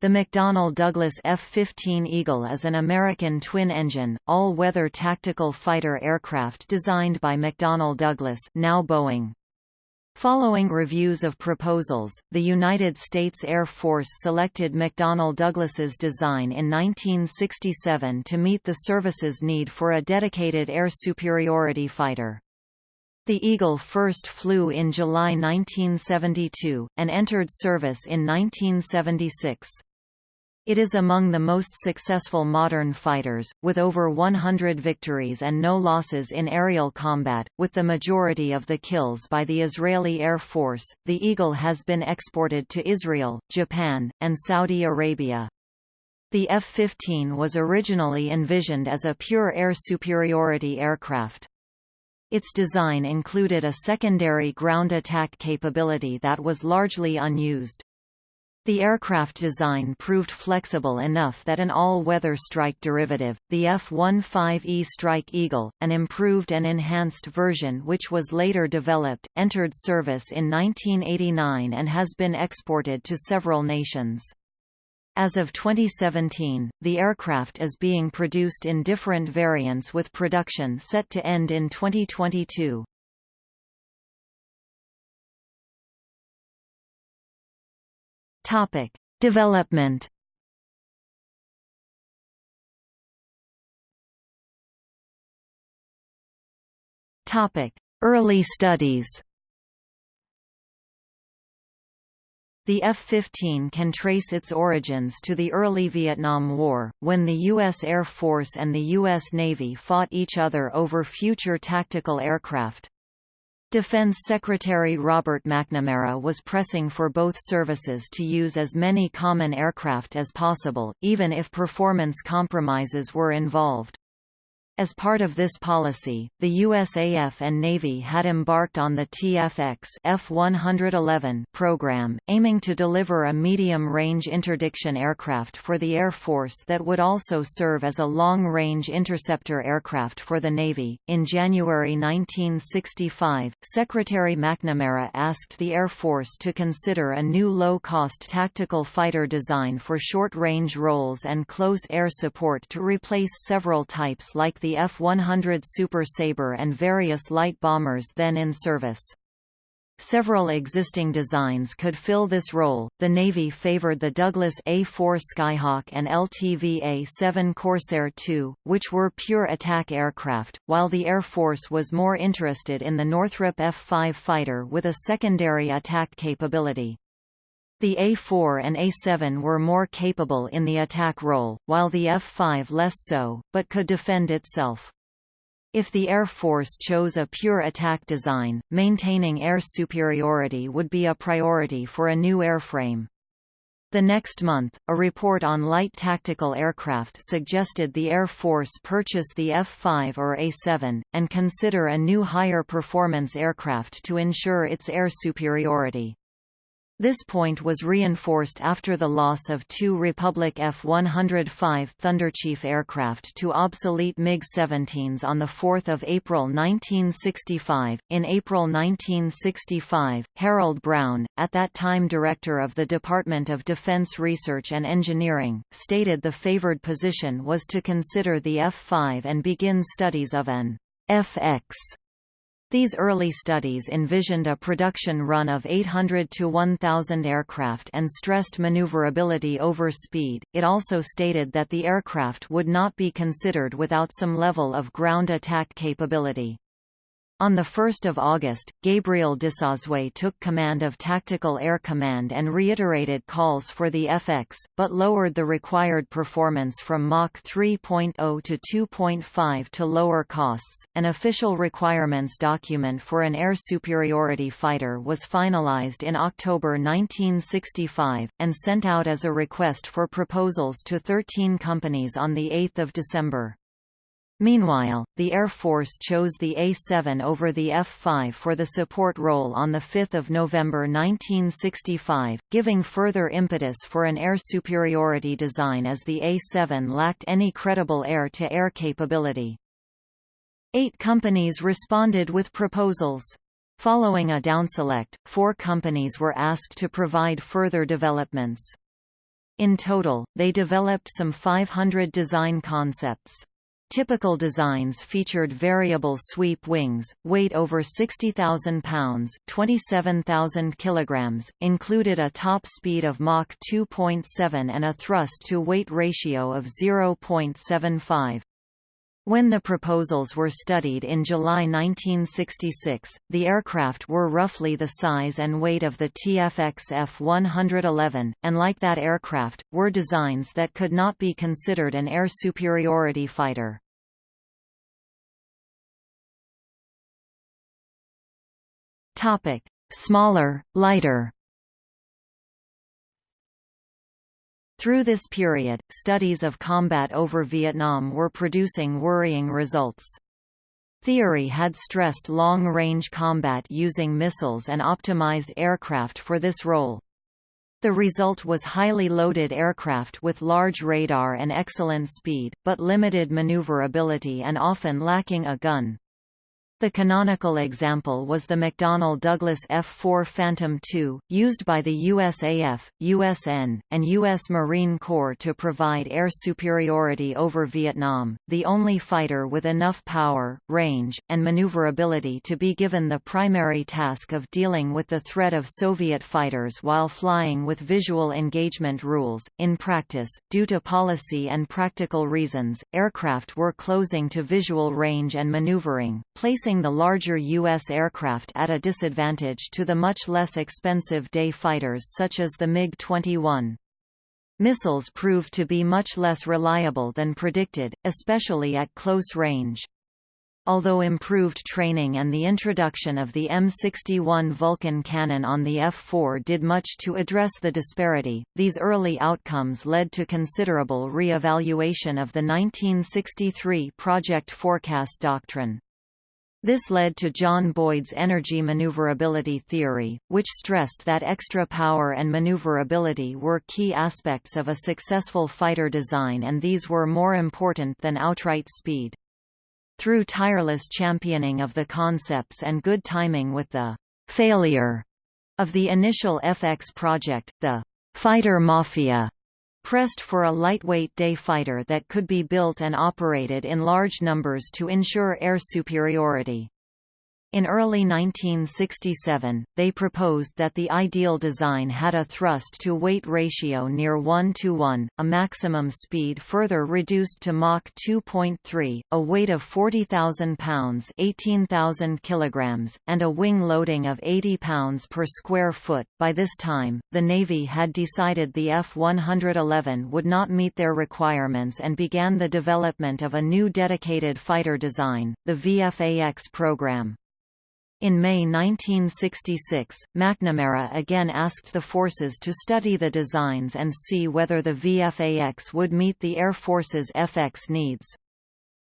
The McDonnell Douglas F-15 Eagle is an American twin-engine, all-weather tactical fighter aircraft designed by McDonnell Douglas now Boeing. Following reviews of proposals, the United States Air Force selected McDonnell Douglas's design in 1967 to meet the service's need for a dedicated air superiority fighter. The Eagle first flew in July 1972, and entered service in 1976. It is among the most successful modern fighters, with over 100 victories and no losses in aerial combat, with the majority of the kills by the Israeli Air Force. The Eagle has been exported to Israel, Japan, and Saudi Arabia. The F-15 was originally envisioned as a pure air superiority aircraft. Its design included a secondary ground attack capability that was largely unused. The aircraft design proved flexible enough that an all-weather strike derivative, the F-15E Strike Eagle, an improved and enhanced version which was later developed, entered service in 1989 and has been exported to several nations. As of 2017, the aircraft is being produced in different variants with production set to end in 2022. Topic: Development. Topic: Early studies. The F-15 can trace its origins to the early Vietnam War, when the U.S. Air Force and the U.S. Navy fought each other over future tactical aircraft. Defense Secretary Robert McNamara was pressing for both services to use as many common aircraft as possible, even if performance compromises were involved. As part of this policy, the USAF and Navy had embarked on the TFX F-111 program, aiming to deliver a medium-range interdiction aircraft for the Air Force that would also serve as a long-range interceptor aircraft for the Navy. In January 1965, Secretary McNamara asked the Air Force to consider a new low-cost tactical fighter design for short-range roles and close air support to replace several types like the the F-100 Super Sabre and various light bombers then in service. Several existing designs could fill this role. The Navy favored the Douglas A-4 Skyhawk and LTV A-7 Corsair II, which were pure attack aircraft, while the Air Force was more interested in the Northrop F-5 fighter with a secondary attack capability. The A4 and A7 were more capable in the attack role, while the F5 less so, but could defend itself. If the Air Force chose a pure attack design, maintaining air superiority would be a priority for a new airframe. The next month, a report on light tactical aircraft suggested the Air Force purchase the F-5 or A-7, and consider a new higher performance aircraft to ensure its air superiority. This point was reinforced after the loss of two Republic F-105 Thunderchief aircraft to obsolete MiG-17s on 4 April 1965. In April 1965, Harold Brown, at that time director of the Department of Defense Research and Engineering, stated the favored position was to consider the F-5 and begin studies of an FX these early studies envisioned a production run of 800 to 1,000 aircraft and stressed maneuverability over speed. It also stated that the aircraft would not be considered without some level of ground attack capability. On 1 August, Gabriel Disosway took command of Tactical Air Command and reiterated calls for the FX, but lowered the required performance from Mach 3.0 to 2.5 to lower costs. An official requirements document for an air superiority fighter was finalized in October 1965, and sent out as a request for proposals to 13 companies on 8 December. Meanwhile, the Air Force chose the A-7 over the F-5 for the support role on 5 November 1965, giving further impetus for an air superiority design as the A-7 lacked any credible air-to-air -air capability. Eight companies responded with proposals. Following a downselect, four companies were asked to provide further developments. In total, they developed some 500 design concepts. Typical designs featured variable sweep wings, weight over 60,000 pounds 27,000 kilograms, included a top speed of Mach 2.7 and a thrust-to-weight ratio of 0.75. When the proposals were studied in July 1966, the aircraft were roughly the size and weight of the TFX F-111, and like that aircraft, were designs that could not be considered an air superiority fighter. Smaller, lighter Through this period, studies of combat over Vietnam were producing worrying results. Theory had stressed long-range combat using missiles and optimized aircraft for this role. The result was highly loaded aircraft with large radar and excellent speed, but limited maneuverability and often lacking a gun. The canonical example was the McDonnell Douglas F-4 Phantom II, used by the USAF, USN, and U.S. Marine Corps to provide air superiority over Vietnam, the only fighter with enough power, range, and maneuverability to be given the primary task of dealing with the threat of Soviet fighters while flying with visual engagement rules. In practice, due to policy and practical reasons, aircraft were closing to visual range and maneuvering, placing placing the larger U.S. aircraft at a disadvantage to the much less expensive day fighters such as the MiG-21. Missiles proved to be much less reliable than predicted, especially at close range. Although improved training and the introduction of the M61 Vulcan cannon on the F-4 did much to address the disparity, these early outcomes led to considerable re-evaluation of the 1963 Project Forecast doctrine. This led to John Boyd's energy maneuverability theory, which stressed that extra power and maneuverability were key aspects of a successful fighter design and these were more important than outright speed. Through tireless championing of the concepts and good timing with the failure of the initial FX project, the fighter mafia pressed for a lightweight day fighter that could be built and operated in large numbers to ensure air superiority. In early 1967, they proposed that the ideal design had a thrust-to-weight ratio near 1 to 1, a maximum speed further reduced to Mach 2.3, a weight of 40,000 pounds 18,000 kilograms, and a wing loading of 80 pounds per square foot. By this time, the Navy had decided the F-111 would not meet their requirements and began the development of a new dedicated fighter design, the VFAX program. In May 1966, McNamara again asked the forces to study the designs and see whether the VFAX would meet the Air Force's FX needs.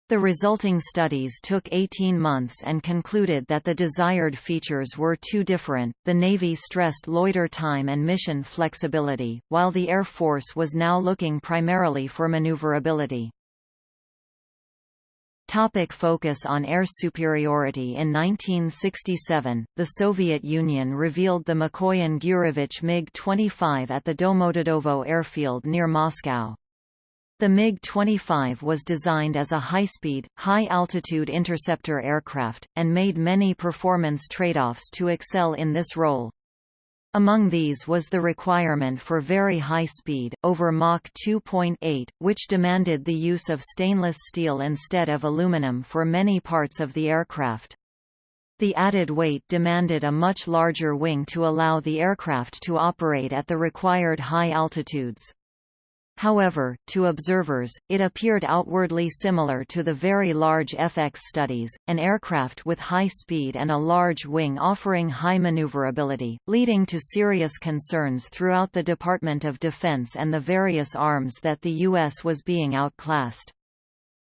The resulting studies took 18 months and concluded that the desired features were too different. The Navy stressed loiter time and mission flexibility, while the Air Force was now looking primarily for maneuverability. Topic focus on air superiority In 1967, the Soviet Union revealed the Mikoyan-Gurevich MiG-25 at the Domodedovo airfield near Moscow. The MiG-25 was designed as a high-speed, high-altitude interceptor aircraft, and made many performance trade-offs to excel in this role. Among these was the requirement for very high speed, over Mach 2.8, which demanded the use of stainless steel instead of aluminum for many parts of the aircraft. The added weight demanded a much larger wing to allow the aircraft to operate at the required high altitudes. However, to observers, it appeared outwardly similar to the very large FX studies, an aircraft with high speed and a large wing offering high maneuverability, leading to serious concerns throughout the Department of Defense and the various arms that the U.S. was being outclassed.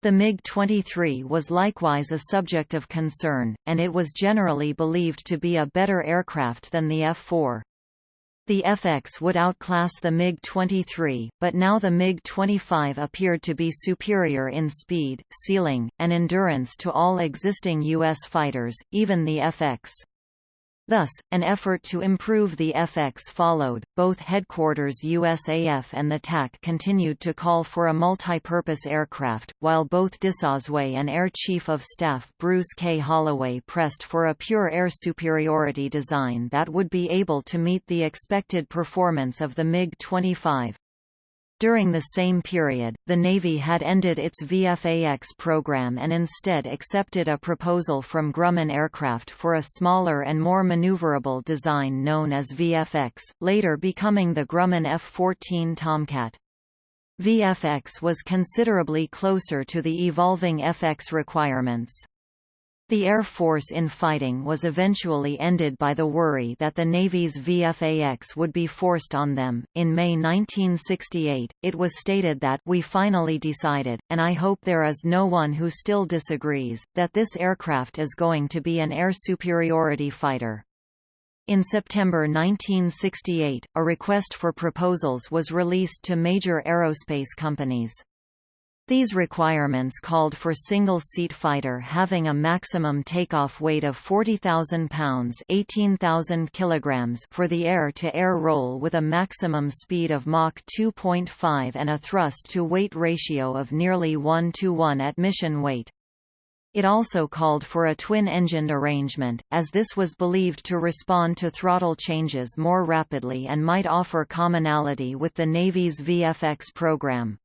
The MiG-23 was likewise a subject of concern, and it was generally believed to be a better aircraft than the F-4. The FX would outclass the MiG-23, but now the MiG-25 appeared to be superior in speed, ceiling, and endurance to all existing U.S. fighters, even the FX. Thus, an effort to improve the FX followed. Both headquarters USAF and the TAC continued to call for a multi-purpose aircraft, while both Disosway and Air Chief of Staff Bruce K. Holloway pressed for a pure air superiority design that would be able to meet the expected performance of the MiG-25. During the same period, the Navy had ended its VFAX program and instead accepted a proposal from Grumman Aircraft for a smaller and more maneuverable design known as VFX, later becoming the Grumman F-14 Tomcat. VFX was considerably closer to the evolving FX requirements. The Air Force in fighting was eventually ended by the worry that the Navy's VFAX would be forced on them. In May 1968, it was stated that we finally decided, and I hope there is no one who still disagrees, that this aircraft is going to be an air superiority fighter. In September 1968, a request for proposals was released to major aerospace companies. These requirements called for single-seat fighter having a maximum takeoff weight of 40,000 pounds 18,000 kilograms for the air-to-air -air role with a maximum speed of Mach 2.5 and a thrust-to-weight ratio of nearly 1 to 1 at mission weight. It also called for a twin-engined arrangement, as this was believed to respond to throttle changes more rapidly and might offer commonality with the Navy's VFX program.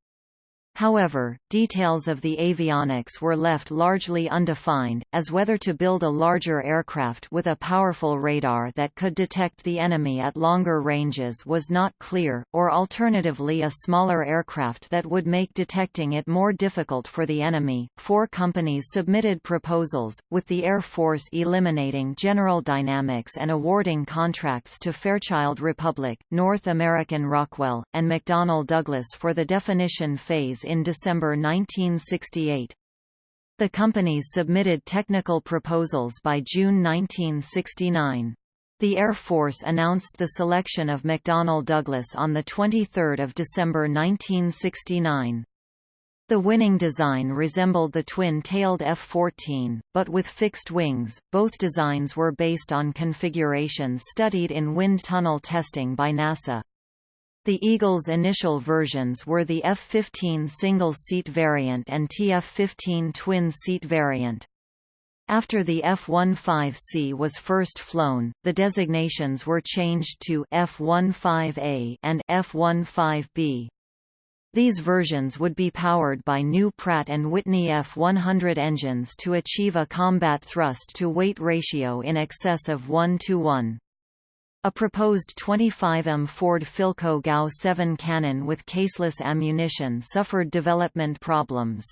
However, details of the avionics were left largely undefined, as whether to build a larger aircraft with a powerful radar that could detect the enemy at longer ranges was not clear, or alternatively a smaller aircraft that would make detecting it more difficult for the enemy. Four companies submitted proposals, with the Air Force eliminating General Dynamics and awarding contracts to Fairchild Republic, North American Rockwell, and McDonnell Douglas for the definition phase in December 1968. The companies submitted technical proposals by June 1969. The Air Force announced the selection of McDonnell Douglas on 23 December 1969. The winning design resembled the twin-tailed F-14, but with fixed wings. Both designs were based on configurations studied in wind tunnel testing by NASA. The Eagle's initial versions were the F-15 single-seat variant and TF-15 twin-seat variant. After the F-15C was first flown, the designations were changed to F-15A and F-15B. These versions would be powered by new Pratt & Whitney F-100 engines to achieve a combat thrust-to-weight ratio in excess of 1 to 1. A proposed 25M Ford Philco GAU 7 cannon with caseless ammunition suffered development problems.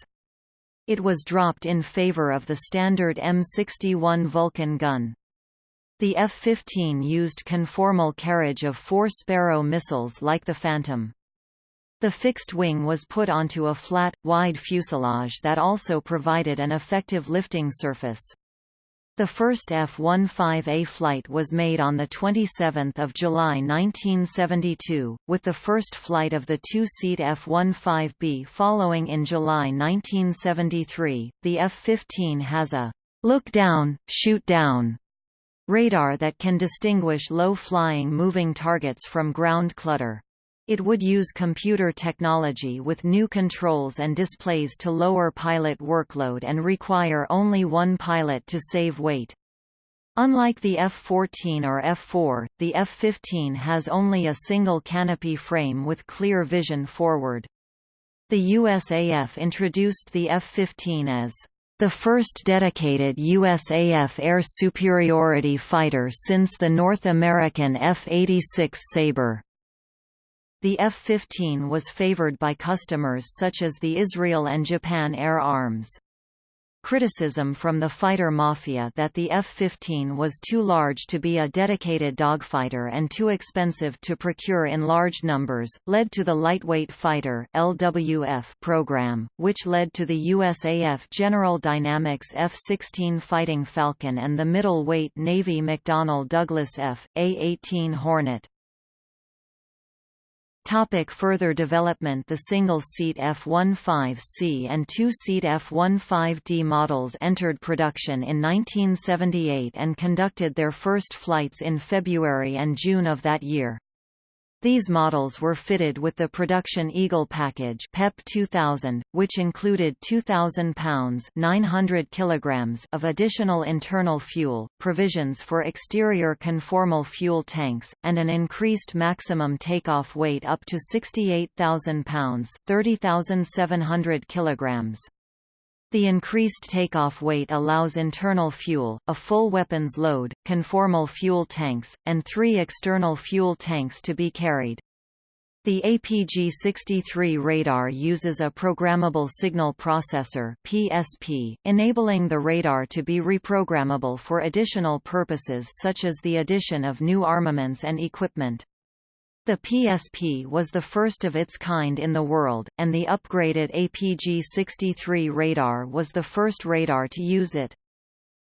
It was dropped in favor of the standard M61 Vulcan gun. The F-15 used conformal carriage of four Sparrow missiles like the Phantom. The fixed wing was put onto a flat, wide fuselage that also provided an effective lifting surface. The first F-15A flight was made on 27 July 1972, with the first flight of the two-seat F-15B following in July 1973. The F-15 has a look-down, shoot-down radar that can distinguish low-flying moving targets from ground clutter. It would use computer technology with new controls and displays to lower pilot workload and require only one pilot to save weight. Unlike the F-14 or F-4, the F-15 has only a single canopy frame with clear vision forward. The USAF introduced the F-15 as the first dedicated USAF air superiority fighter since the North American F-86 Sabre. The F-15 was favored by customers such as the Israel and Japan Air Arms. Criticism from the fighter mafia that the F-15 was too large to be a dedicated dogfighter and too expensive to procure in large numbers, led to the Lightweight Fighter LWF program, which led to the USAF General Dynamics F-16 Fighting Falcon and the middleweight Navy McDonnell Douglas F.A-18 Hornet. Topic further development The single-seat F-15C and two-seat F-15D models entered production in 1978 and conducted their first flights in February and June of that year. These models were fitted with the production Eagle package PEP 2000, which included 2,000 pounds 900 kilograms of additional internal fuel, provisions for exterior conformal fuel tanks, and an increased maximum takeoff weight up to 68,000 pounds 30,700 kilograms. The increased takeoff weight allows internal fuel, a full weapons load, conformal fuel tanks, and three external fuel tanks to be carried. The APG-63 radar uses a programmable signal processor PSP, enabling the radar to be reprogrammable for additional purposes such as the addition of new armaments and equipment. The PSP was the first of its kind in the world, and the upgraded APG-63 radar was the first radar to use it.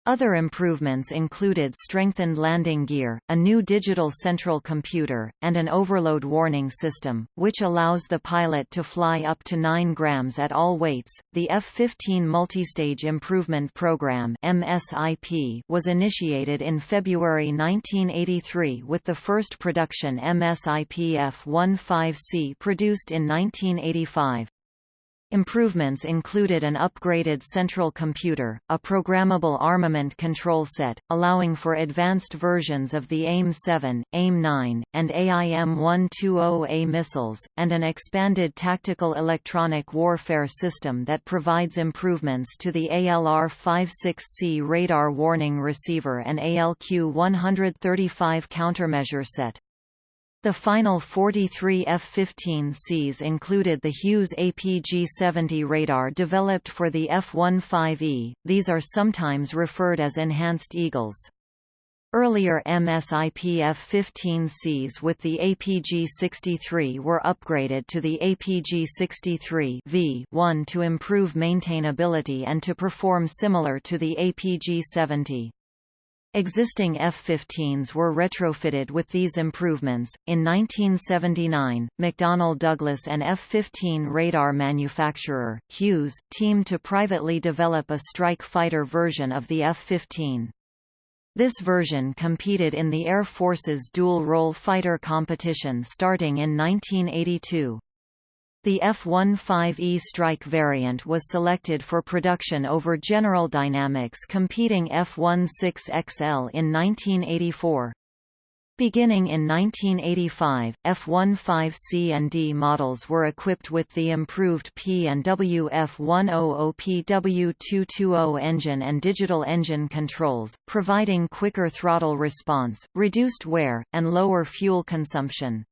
Other improvements included strengthened landing gear, a new digital central computer, and an overload warning system, which allows the pilot to fly up to 9 grams at all weights. The F-15 Multistage Improvement Program (MSIP) was initiated in February 1983 with the first production MSIP F-15C produced in 1985. Improvements included an upgraded central computer, a programmable armament control set, allowing for advanced versions of the AIM-7, AIM-9, and AIM-120A missiles, and an expanded tactical electronic warfare system that provides improvements to the ALR-56C radar warning receiver and ALQ-135 countermeasure set. The final 43 F-15Cs included the Hughes APG-70 radar developed for the F-15E, these are sometimes referred as Enhanced Eagles. Earlier MSIP F-15Cs with the APG-63 were upgraded to the APG-63 V1 to improve maintainability and to perform similar to the APG-70. Existing F-15s were retrofitted with these improvements. In 1979, McDonnell Douglas and F-15 radar manufacturer, Hughes, teamed to privately develop a strike fighter version of the F-15. This version competed in the Air Force's dual-role fighter competition starting in 1982. The F-15E strike variant was selected for production over General Dynamics competing F-16XL in 1984. Beginning in 1985, F-15C and D models were equipped with the improved P and W F-100PW220 engine and digital engine controls, providing quicker throttle response, reduced wear, and lower fuel consumption.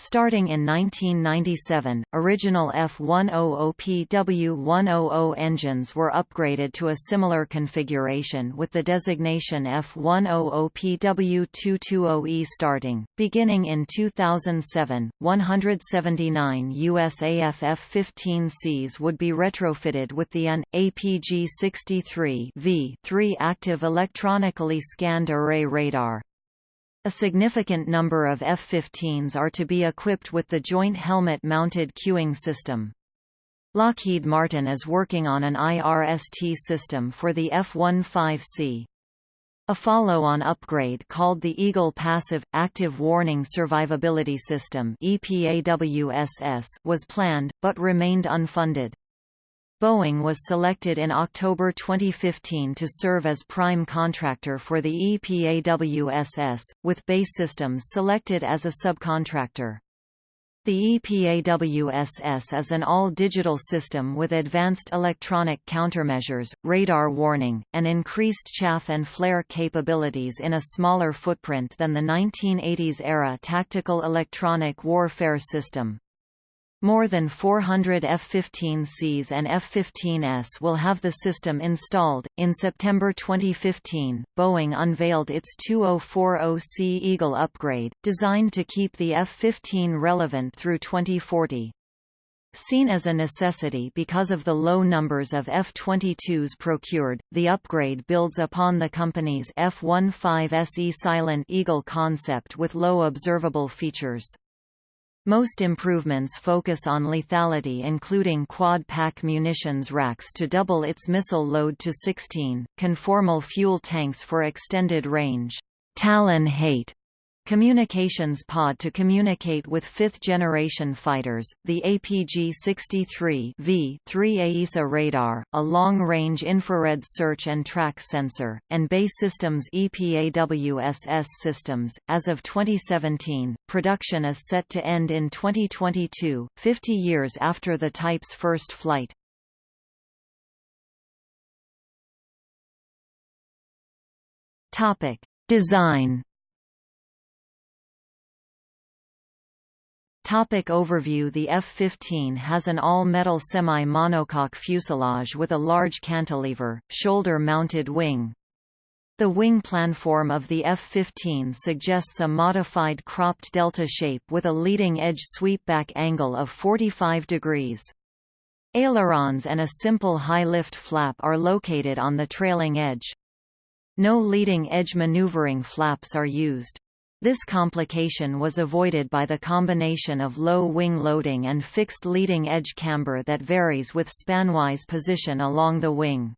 Starting in 1997, original F100PW100 engines were upgraded to a similar configuration with the designation F100PW220E starting. Beginning in 2007, 179 USAF F-15Cs would be retrofitted with the AN APG-63 V3 active electronically scanned array radar. A significant number of F-15s are to be equipped with the Joint Helmet-Mounted Cueing System. Lockheed Martin is working on an IRST system for the F-15C. A follow-on upgrade called the Eagle Passive, Active Warning Survivability System was planned, but remained unfunded. Boeing was selected in October 2015 to serve as prime contractor for the EPAWSS, with BAE Systems selected as a subcontractor. The EPAWSS is an all-digital system with advanced electronic countermeasures, radar warning, and increased chaff and flare capabilities in a smaller footprint than the 1980s-era tactical electronic warfare system. More than 400 F-15Cs and F-15S will have the system installed. In September 2015, Boeing unveiled its 2040C Eagle upgrade, designed to keep the F-15 relevant through 2040. Seen as a necessity because of the low numbers of F-22s procured, the upgrade builds upon the company's F-15SE Silent Eagle concept with low observable features. Most improvements focus on lethality including quad-pack munitions racks to double its missile load to 16, conformal fuel tanks for extended range, Talon Hate Communications pod to communicate with fifth-generation fighters, the APG-63 V3 AESA radar, a long-range infrared search and track sensor, and BAE Systems EPAWSS systems. As of 2017, production is set to end in 2022, 50 years after the type's first flight. Topic: Design Topic overview The F-15 has an all-metal semi-monocoque fuselage with a large cantilever, shoulder-mounted wing. The wing planform of the F-15 suggests a modified cropped delta shape with a leading-edge sweepback angle of 45 degrees. Ailerons and a simple high-lift flap are located on the trailing edge. No leading-edge maneuvering flaps are used. This complication was avoided by the combination of low wing loading and fixed leading edge camber that varies with spanwise position along the wing.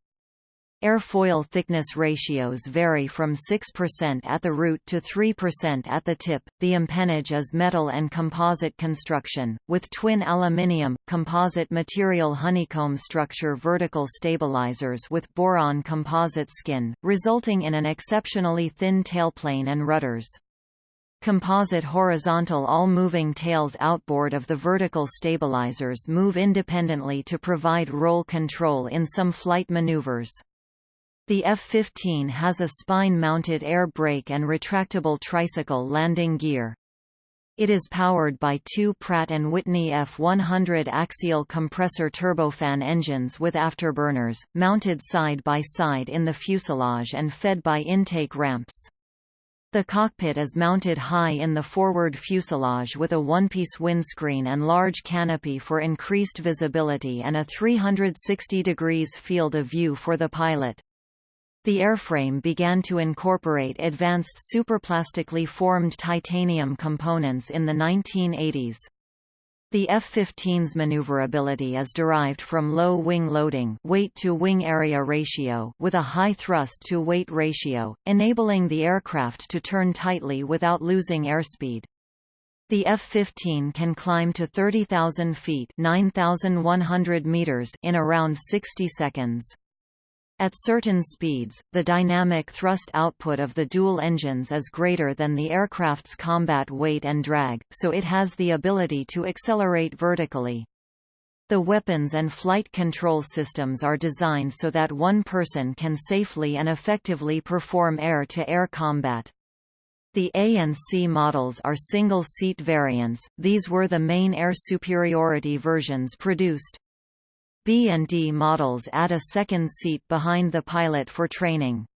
Airfoil thickness ratios vary from 6% at the root to 3% at the tip. The empennage is metal and composite construction, with twin aluminium, composite material honeycomb structure vertical stabilizers with boron composite skin, resulting in an exceptionally thin tailplane and rudders. Composite horizontal all-moving tails outboard of the vertical stabilizers move independently to provide roll control in some flight maneuvers. The F-15 has a spine-mounted air brake and retractable tricycle landing gear. It is powered by two Pratt & Whitney F100 axial compressor turbofan engines with afterburners, mounted side by side in the fuselage and fed by intake ramps. The cockpit is mounted high in the forward fuselage with a one-piece windscreen and large canopy for increased visibility and a 360 degrees field of view for the pilot. The airframe began to incorporate advanced superplastically formed titanium components in the 1980s. The F-15's maneuverability is derived from low wing loading weight-to-wing area ratio with a high thrust-to-weight ratio, enabling the aircraft to turn tightly without losing airspeed. The F-15 can climb to 30,000 feet 9,100 meters in around 60 seconds. At certain speeds, the dynamic thrust output of the dual engines is greater than the aircraft's combat weight and drag, so it has the ability to accelerate vertically. The weapons and flight control systems are designed so that one person can safely and effectively perform air-to-air -air combat. The A and C models are single-seat variants, these were the main air superiority versions produced. B and D models add a second seat behind the pilot for training.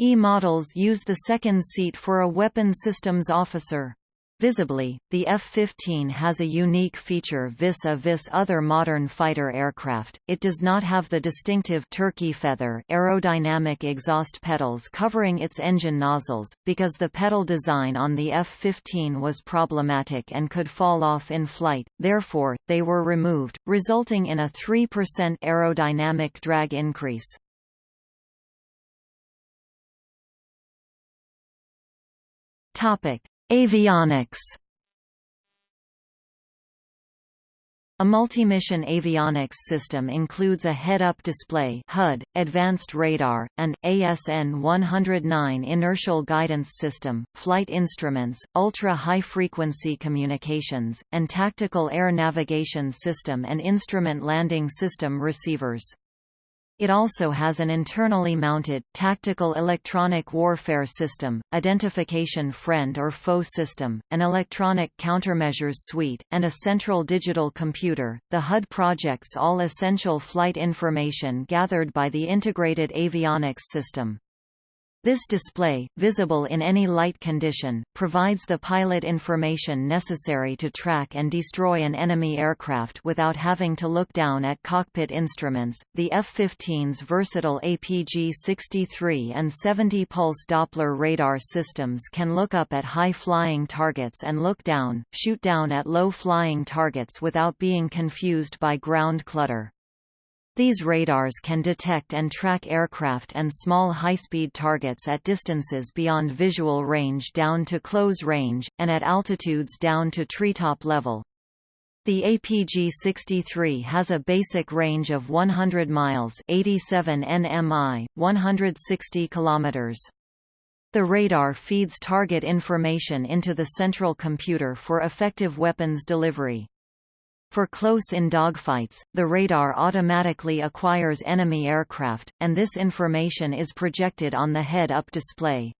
E models use the second seat for a weapon systems officer. Visibly, the F-15 has a unique feature vis-a-vis -vis other modern fighter aircraft, it does not have the distinctive turkey feather aerodynamic exhaust petals covering its engine nozzles, because the petal design on the F-15 was problematic and could fall off in flight, therefore, they were removed, resulting in a 3% aerodynamic drag increase. Topic. Avionics A multi-mission avionics system includes a head-up display HUD, advanced radar, and ASN-109 inertial guidance system, flight instruments, ultra-high-frequency communications, and tactical air navigation system and instrument landing system receivers. It also has an internally mounted, tactical electronic warfare system, identification friend or foe system, an electronic countermeasures suite, and a central digital computer. The HUD projects all essential flight information gathered by the integrated avionics system. This display, visible in any light condition, provides the pilot information necessary to track and destroy an enemy aircraft without having to look down at cockpit instruments. The F-15's versatile APG-63 and 70-pulse Doppler radar systems can look up at high-flying targets and look down, shoot down at low-flying targets without being confused by ground clutter. These radars can detect and track aircraft and small high-speed targets at distances beyond visual range down to close range, and at altitudes down to treetop level. The APG-63 has a basic range of 100 miles 87 nmi, 160 kilometers. The radar feeds target information into the central computer for effective weapons delivery. For close-in dogfights, the radar automatically acquires enemy aircraft, and this information is projected on the head-up display.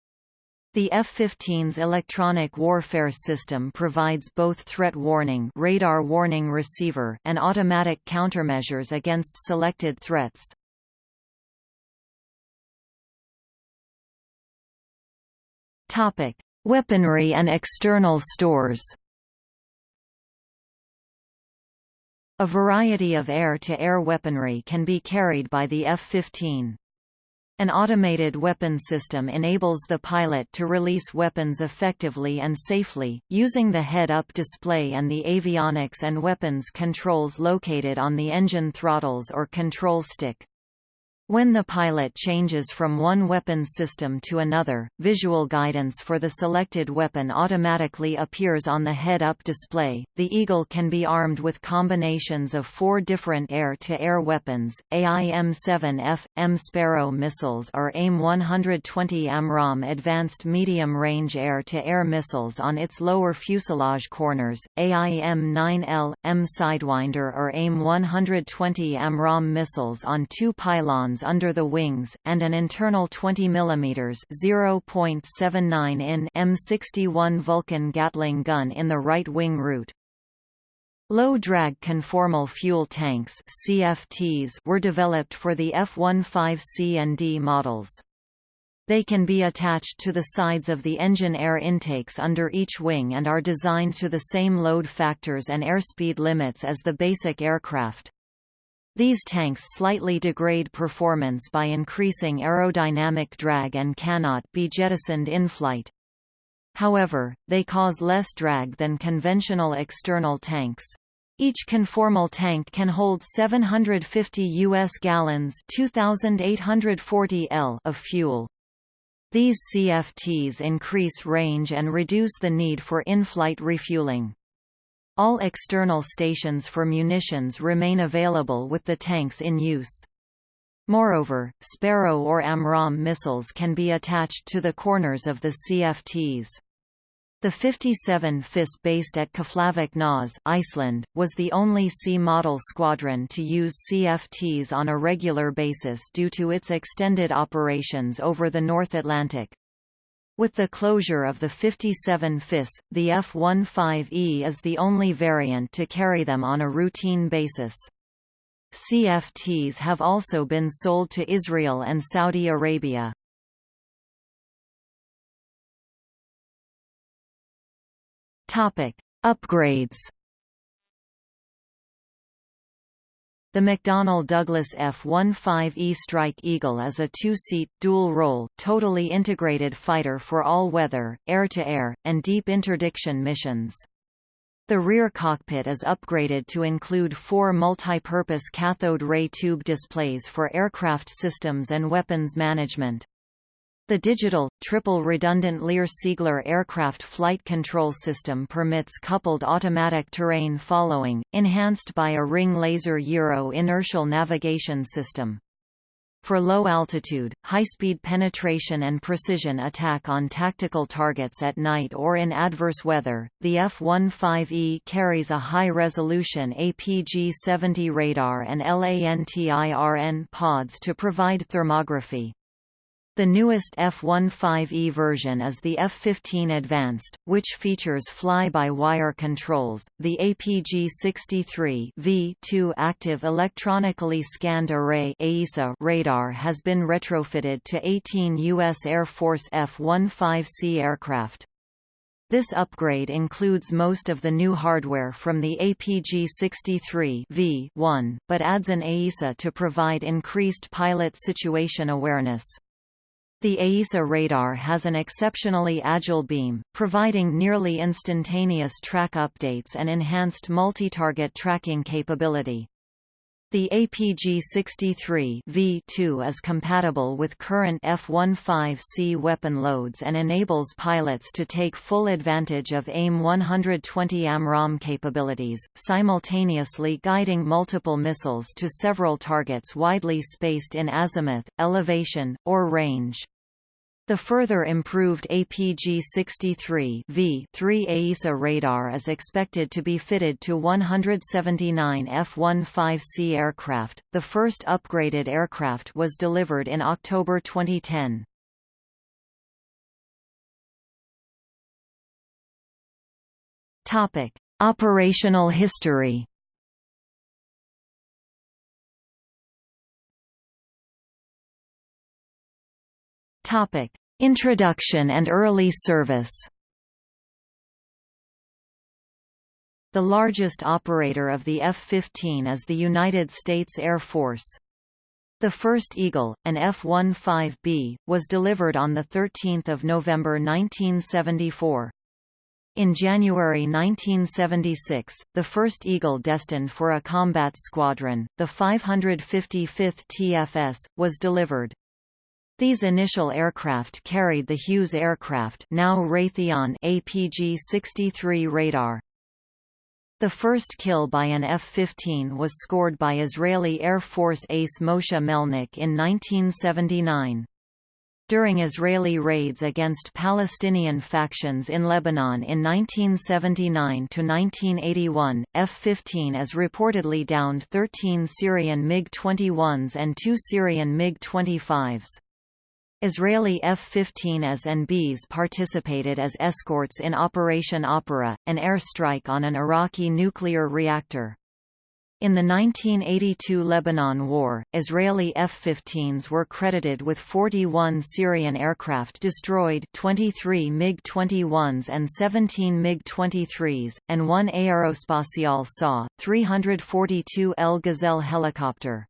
The F-15's electronic warfare system provides both threat warning radar warning receiver and automatic countermeasures against selected threats. Weaponry and external stores A variety of air-to-air -air weaponry can be carried by the F-15. An automated weapon system enables the pilot to release weapons effectively and safely, using the head-up display and the avionics and weapons controls located on the engine throttles or control stick. When the pilot changes from one weapon system to another, visual guidance for the selected weapon automatically appears on the head-up display. The Eagle can be armed with combinations of four different air-to-air -air weapons: AIM-7F, M Sparrow missiles or AIM-120 AMRAAM advanced medium-range air-to-air missiles on its lower fuselage corners, AIM-9L, M Sidewinder or AIM-120 AMRAAM missiles on two pylons under the wings, and an internal 20 mm (0.79 in) M61 Vulcan Gatling gun in the right wing root. Low-drag conformal fuel tanks CFTs were developed for the F-15C and D models. They can be attached to the sides of the engine air intakes under each wing and are designed to the same load factors and airspeed limits as the basic aircraft. These tanks slightly degrade performance by increasing aerodynamic drag and cannot be jettisoned in flight. However, they cause less drag than conventional external tanks. Each conformal tank can hold 750 US gallons 2840 L of fuel. These CFTs increase range and reduce the need for in-flight refueling. All external stations for munitions remain available with the tanks in use. Moreover, Sparrow or AMRAAM missiles can be attached to the corners of the CFTs. The 57 FIS based at Keflavik Nas Iceland, was the only C-model squadron to use CFTs on a regular basis due to its extended operations over the North Atlantic. With the closure of the 57 FIS, the F-15E is the only variant to carry them on a routine basis. CFTs have also been sold to Israel and Saudi Arabia. Upgrades The McDonnell Douglas F-15E Strike Eagle is a two-seat, dual-role, totally integrated fighter for all-weather, air-to-air, and deep interdiction missions. The rear cockpit is upgraded to include four multi-purpose cathode ray tube displays for aircraft systems and weapons management. The digital, triple redundant Lear-Siegler aircraft flight control system permits coupled automatic terrain following, enhanced by a ring laser gyro inertial navigation system. For low altitude, high-speed penetration and precision attack on tactical targets at night or in adverse weather, the F-15E carries a high-resolution APG-70 radar and LANTIRN pods to provide thermography. The newest F-15E version is the F-15 Advanced, which features fly-by-wire controls. The APG-63 V2 Active Electronically Scanned Array radar has been retrofitted to 18 U.S. Air Force F-15C aircraft. This upgrade includes most of the new hardware from the APG-63 V1, but adds an AESA to provide increased pilot situation awareness. The AESA radar has an exceptionally agile beam, providing nearly instantaneous track updates and enhanced multi-target tracking capability. The APG-63 V2 is compatible with current F-15C weapon loads and enables pilots to take full advantage of AIM 120 AMRAAM capabilities, simultaneously guiding multiple missiles to several targets widely spaced in azimuth, elevation, or range. The further improved APG-63 V3 AESA radar is expected to be fitted to 179 F-15C aircraft. The first upgraded aircraft was delivered in October 2010. Topic: Operational history. Topic: Introduction and early service. The largest operator of the F-15 is the United States Air Force. The first Eagle, an F-15B, was delivered on 13 November 1974. In January 1976, the first Eagle destined for a combat squadron, the 555th TFS, was delivered. These initial aircraft carried the Hughes aircraft now Raytheon APG-63 radar. The first kill by an F-15 was scored by Israeli Air Force ace Moshe Melnick in 1979. During Israeli raids against Palestinian factions in Lebanon in 1979–1981, F-15 as reportedly downed 13 Syrian MiG-21s and two Syrian MiG-25s. Israeli F-15s and Bs participated as escorts in Operation Opera, an airstrike on an Iraqi nuclear reactor. In the 1982 Lebanon War, Israeli F-15s were credited with 41 Syrian aircraft destroyed 23 MiG-21s and 17 MiG-23s, and one Aerospatiale SA, 342 El Gazelle helicopter.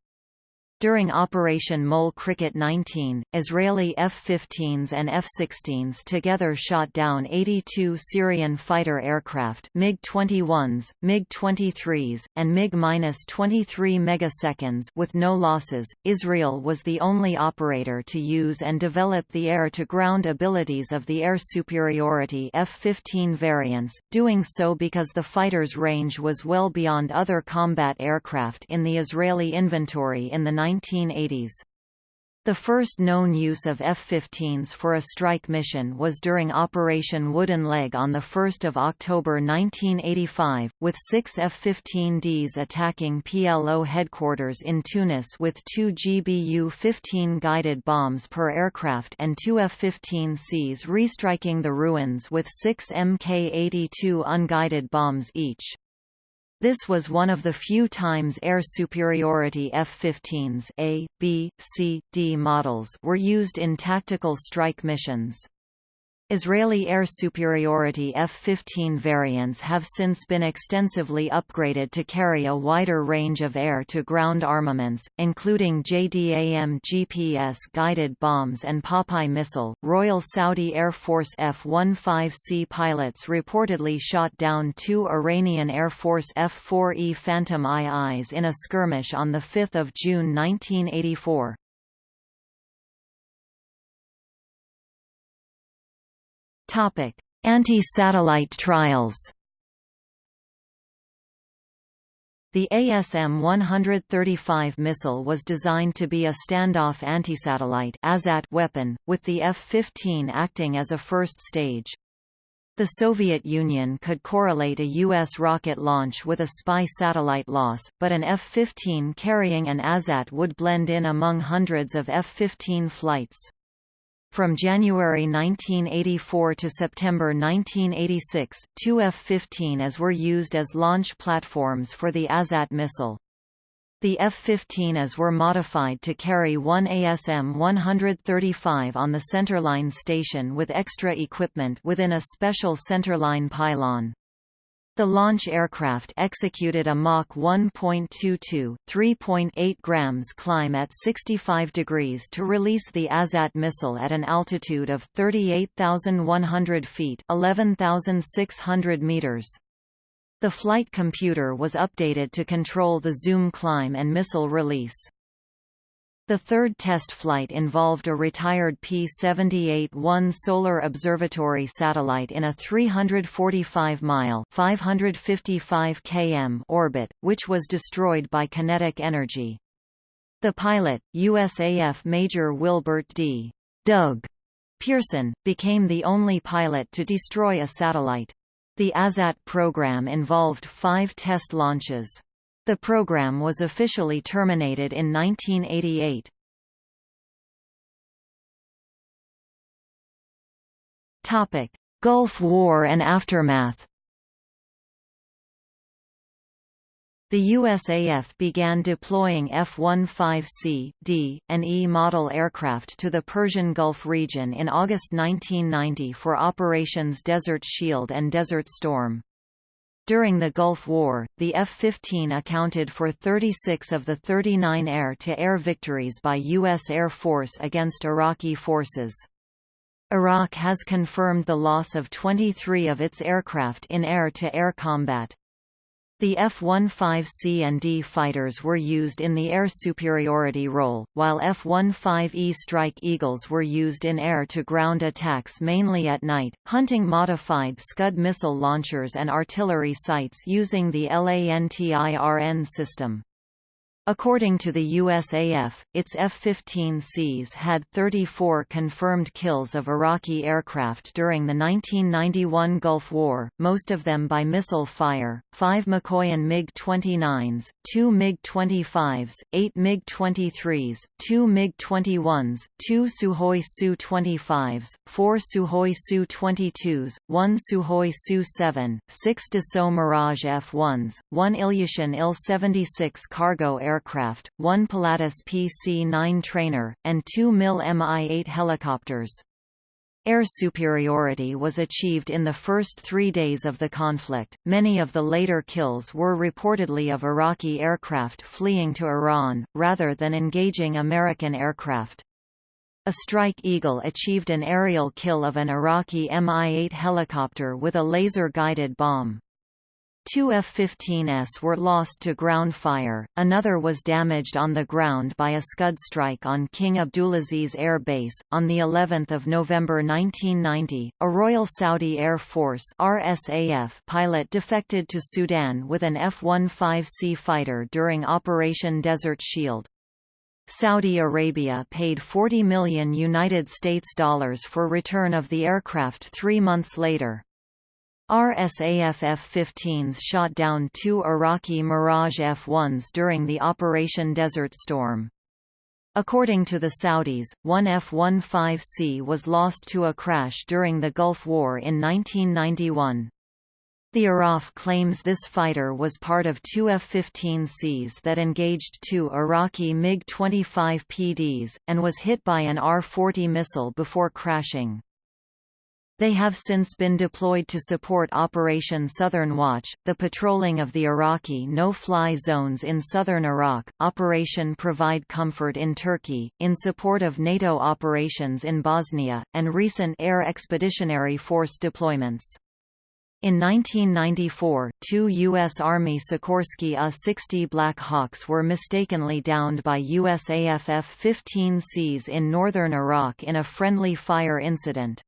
During Operation Mole Cricket 19, Israeli F-15s and F-16s together shot down 82 Syrian fighter aircraft MiG-21s, MiG-23s, and MiG-23 megaseconds with no losses. Israel was the only operator to use and develop the air-to-ground abilities of the air superiority F-15 variants, doing so because the fighter's range was well beyond other combat aircraft in the Israeli inventory in the 1980s. The first known use of F-15s for a strike mission was during Operation Wooden Leg on 1 October 1985, with six F-15Ds attacking PLO headquarters in Tunis with two GBU-15 guided bombs per aircraft and two F-15Cs restriking the ruins with six Mk-82 unguided bombs each. This was one of the few times air superiority F-15s A, B, C, D models were used in tactical strike missions. Israeli air superiority F-15 variants have since been extensively upgraded to carry a wider range of air-to-ground armaments, including JDAM GPS-guided bombs and Popeye missile. Royal Saudi Air Force F-15C pilots reportedly shot down two Iranian Air Force F-4E Phantom IIs in a skirmish on 5 June 1984. Anti-satellite trials. The ASM-135 missile was designed to be a standoff anti-satellite weapon, with the F-15 acting as a first stage. The Soviet Union could correlate a U.S. rocket launch with a spy satellite loss, but an F-15 carrying an ASAT would blend in among hundreds of F-15 flights. From January 1984 to September 1986, two F-15As were used as launch platforms for the ASAT missile. The F-15As were modified to carry one ASM-135 on the centerline station with extra equipment within a special centerline pylon. The launch aircraft executed a Mach 1.22, 3.8 grams climb at 65 degrees to release the ASAT missile at an altitude of 38,100 feet 11,600 meters. The flight computer was updated to control the zoom climb and missile release. The third test flight involved a retired P-78-1 Solar Observatory satellite in a 345-mile (555 km) orbit, which was destroyed by kinetic energy. The pilot, USAF Major Wilbert D. Doug Pearson, became the only pilot to destroy a satellite. The ASAT program involved five test launches. The program was officially terminated in 1988. Topic: Gulf War and aftermath. The USAF began deploying F-15C, D, and E model aircraft to the Persian Gulf region in August 1990 for Operations Desert Shield and Desert Storm. During the Gulf War, the F-15 accounted for 36 of the 39 air-to-air -air victories by U.S. Air Force against Iraqi forces. Iraq has confirmed the loss of 23 of its aircraft in air-to-air -air combat. The F-15C and D fighters were used in the air superiority role, while F-15E Strike Eagles were used in air-to-ground attacks mainly at night, hunting modified Scud missile launchers and artillery sites using the LANTIRN system. According to the USAF, its F-15Cs had 34 confirmed kills of Iraqi aircraft during the 1991 Gulf War, most of them by missile fire, five Mikoyan MiG-29s, two MiG-25s, eight MiG-23s, two MiG-21s, two Sukhoi Su-25s, four Sukhoi Su-22s, one Sukhoi Su-7, six Dassault Mirage F-1s, one Ilyushin Il-76 cargo aircraft aircraft, one Pilatus PC-9 trainer, and two MIL Mi-8 helicopters. Air superiority was achieved in the first three days of the conflict. Many of the later kills were reportedly of Iraqi aircraft fleeing to Iran, rather than engaging American aircraft. A Strike Eagle achieved an aerial kill of an Iraqi Mi-8 helicopter with a laser-guided bomb. Two F-15s were lost to ground fire, another was damaged on the ground by a Scud strike on King Abdulaziz Air Base. On the 11th of November 1990, a Royal Saudi Air Force (RSAF) pilot defected to Sudan with an F-15C fighter during Operation Desert Shield. Saudi Arabia paid 40 million United States dollars for return of the aircraft 3 months later. RSAF F-15s shot down two Iraqi Mirage F-1s during the Operation Desert Storm. According to the Saudis, one F-15C was lost to a crash during the Gulf War in 1991. The IRAF claims this fighter was part of two F-15Cs that engaged two Iraqi MiG-25 PDs, and was hit by an R-40 missile before crashing. They have since been deployed to support Operation Southern Watch, the patrolling of the Iraqi no-fly zones in southern Iraq, Operation Provide Comfort in Turkey, in support of NATO operations in Bosnia, and recent Air Expeditionary Force deployments. In 1994, two U.S. Army Sikorsky A-60 Black Hawks were mistakenly downed by USAF F-15Cs in northern Iraq in a friendly fire incident.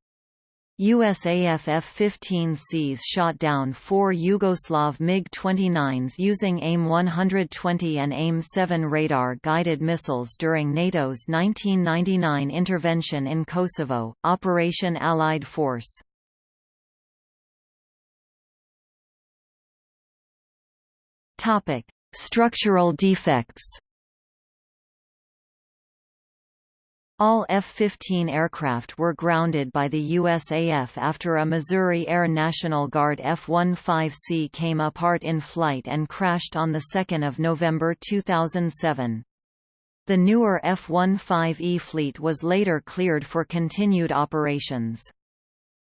USAF F-15Cs shot down four Yugoslav MiG-29s using AIM-120 and AIM-7 radar-guided missiles during NATO's 1999 intervention in Kosovo, Operation Allied Force. Structural defects All F-15 aircraft were grounded by the USAF after a Missouri Air National Guard F-15C came apart in flight and crashed on 2 November 2007. The newer F-15E fleet was later cleared for continued operations.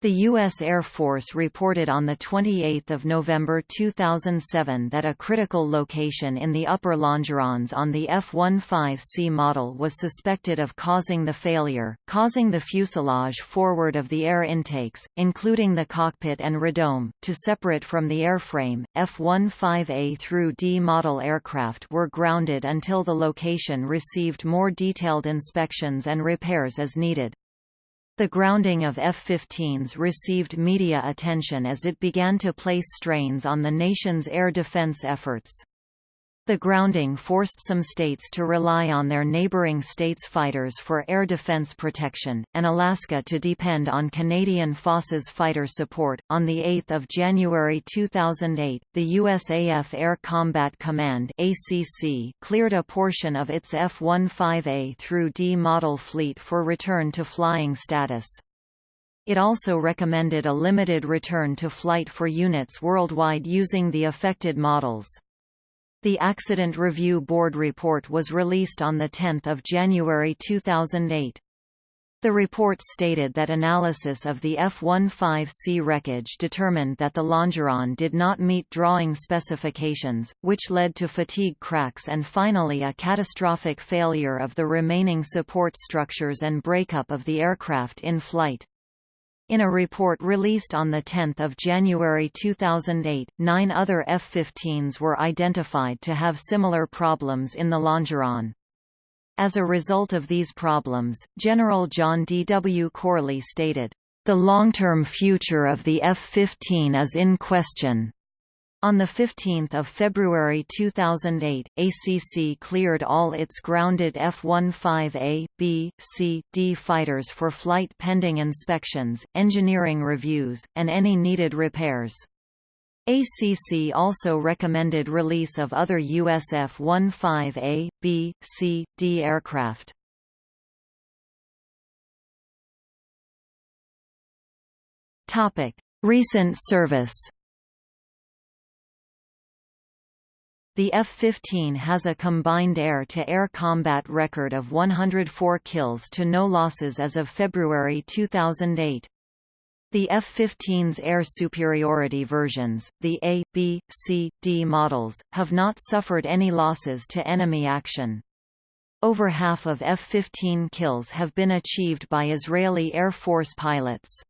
The U.S. Air Force reported on 28 November 2007 that a critical location in the upper longerons on the F-15C model was suspected of causing the failure, causing the fuselage forward of the air intakes, including the cockpit and radome, to separate from the airframe. F-15A through D model aircraft were grounded until the location received more detailed inspections and repairs as needed. The grounding of F-15s received media attention as it began to place strains on the nation's air defense efforts. The grounding forced some states to rely on their neighboring states' fighters for air defense protection, and Alaska to depend on Canadian Forces' fighter support. On 8 January 2008, the USAF Air Combat Command ACC cleared a portion of its F-15A through D model fleet for return to flying status. It also recommended a limited return to flight for units worldwide using the affected models. The Accident Review Board report was released on 10 January 2008. The report stated that analysis of the F-15C wreckage determined that the Longeron did not meet drawing specifications, which led to fatigue cracks and finally a catastrophic failure of the remaining support structures and breakup of the aircraft in flight. In a report released on 10 January 2008, nine other F-15s were identified to have similar problems in the Longeron. As a result of these problems, General John D. W. Corley stated, "...the long-term future of the F-15 is in question." On 15 February 2008, ACC cleared all its grounded F-15A, B, C, D fighters for flight pending inspections, engineering reviews, and any needed repairs. ACC also recommended release of other US F-15A, B, C, D aircraft. Recent service The F-15 has a combined air-to-air -air combat record of 104 kills to no losses as of February 2008. The F-15's air superiority versions, the A, B, C, D models, have not suffered any losses to enemy action. Over half of F-15 kills have been achieved by Israeli Air Force pilots.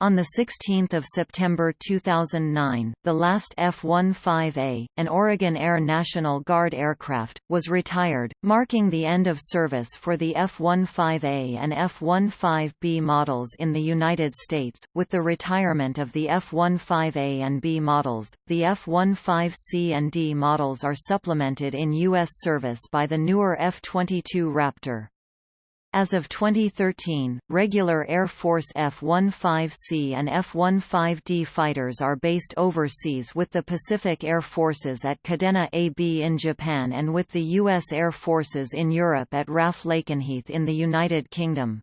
On 16 September 2009, the last F-15A, an Oregon Air National Guard aircraft, was retired, marking the end of service for the F-15A and F-15B models in the United States. With the retirement of the F-15A and B models, the F-15C and D models are supplemented in U.S. service by the newer F-22 Raptor. As of 2013, regular Air Force F-15C and F-15D fighters are based overseas with the Pacific Air Forces at Kadena AB in Japan and with the U.S. Air Forces in Europe at RAF Lakenheath in the United Kingdom.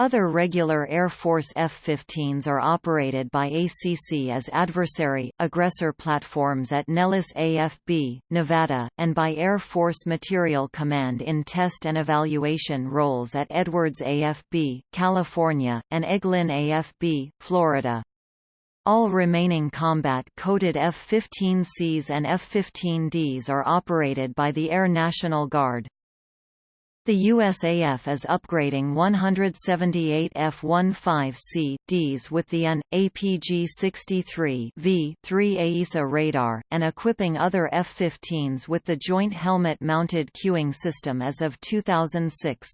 Other regular Air Force F-15s are operated by ACC as adversary, aggressor platforms at Nellis AFB, Nevada, and by Air Force Materiel Command in test and evaluation roles at Edwards AFB, California, and Eglin AFB, Florida. All remaining combat-coded F-15Cs and F-15Ds are operated by the Air National Guard. The USAF is upgrading 178 F-15C Ds with the AN, APG-63 V-3 AESA radar, and equipping other F-15s with the Joint Helmet-Mounted Cueing System as of 2006.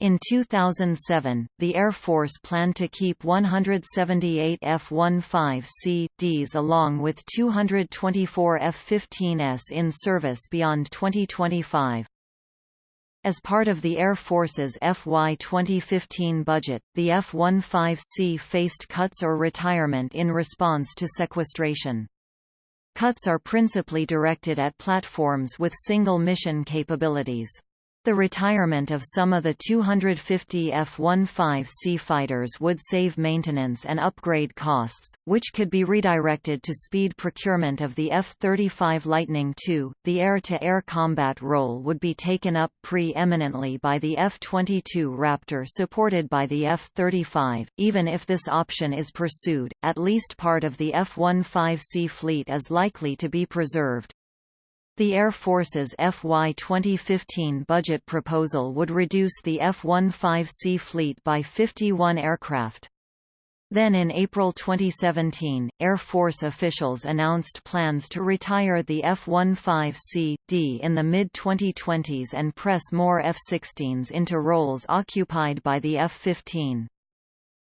In 2007, the Air Force planned to keep 178 F-15C Ds along with 224 F-15S in service beyond 2025. As part of the Air Force's FY 2015 budget, the F-15C faced cuts or retirement in response to sequestration. Cuts are principally directed at platforms with single mission capabilities. The retirement of some of the 250 F-15C fighters would save maintenance and upgrade costs, which could be redirected to speed procurement of the F-35 Lightning II. The air-to-air -air combat role would be taken up pre-eminently by the F-22 Raptor supported by the F-35. Even if this option is pursued, at least part of the F-15C fleet is likely to be preserved. The Air Force's FY 2015 budget proposal would reduce the F-15C fleet by 51 aircraft. Then in April 2017, Air Force officials announced plans to retire the F-15C.D in the mid-2020s and press more F-16s into roles occupied by the F-15.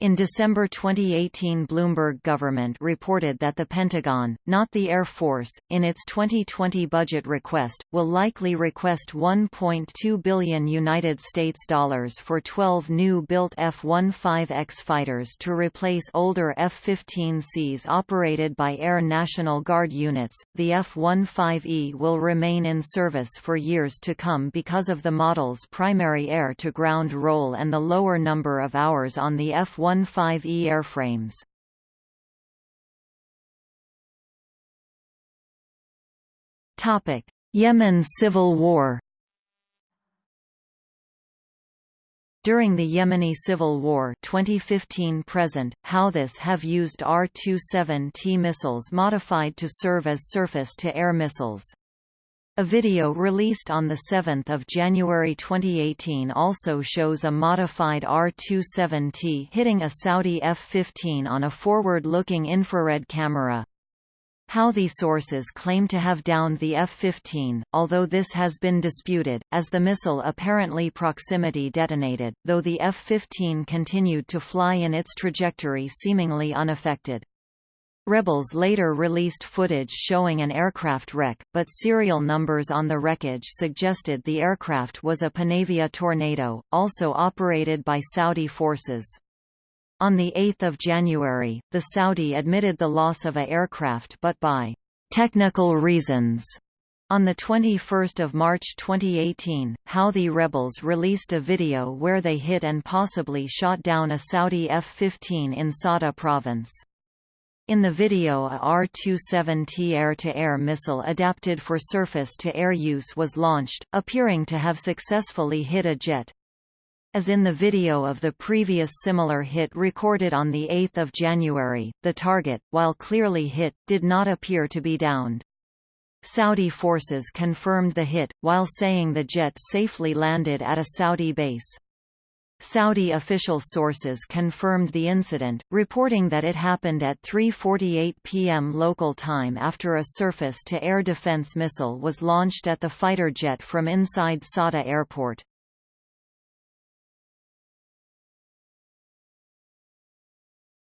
In December 2018 Bloomberg government reported that the Pentagon, not the Air Force, in its 2020 budget request, will likely request 1.2 billion United States dollars for 12 new-built F-15X fighters to replace older F-15Cs operated by Air National Guard units. The F-15E will remain in service for years to come because of the model's primary air-to-ground role and the lower number of hours on the F-15 15E airframes. Yemen civil war. During the Yemeni Civil War 2015-present, Houthis have used R-27T missiles modified to serve as surface-to-air missiles. A video released on 7 January 2018 also shows a modified R-27T hitting a Saudi F-15 on a forward-looking infrared camera. How Houthi sources claim to have downed the F-15, although this has been disputed, as the missile apparently proximity detonated, though the F-15 continued to fly in its trajectory seemingly unaffected. Rebels later released footage showing an aircraft wreck, but serial numbers on the wreckage suggested the aircraft was a Panavia Tornado, also operated by Saudi forces. On 8 January, the Saudi admitted the loss of a aircraft but by technical reasons. On 21 March 2018, Houthi rebels released a video where they hit and possibly shot down a Saudi F-15 in Sada province. In the video a R-27T air-to-air missile adapted for surface-to-air use was launched, appearing to have successfully hit a jet. As in the video of the previous similar hit recorded on 8 January, the target, while clearly hit, did not appear to be downed. Saudi forces confirmed the hit, while saying the jet safely landed at a Saudi base. Saudi official sources confirmed the incident, reporting that it happened at 3.48 p.m. local time after a surface-to-air defense missile was launched at the fighter jet from inside Sada airport.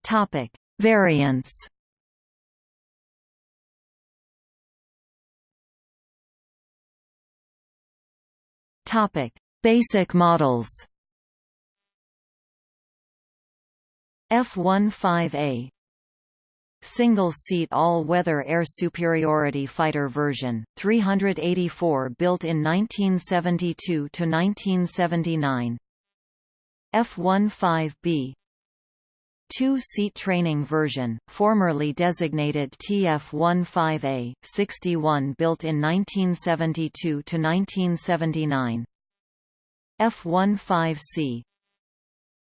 Topic. Variants Topic. Basic models F-15A Single-seat all-weather air superiority fighter version, 384 built in 1972–1979 F-15B Two-seat training version, formerly designated TF-15A, 61 built in 1972–1979 F-15C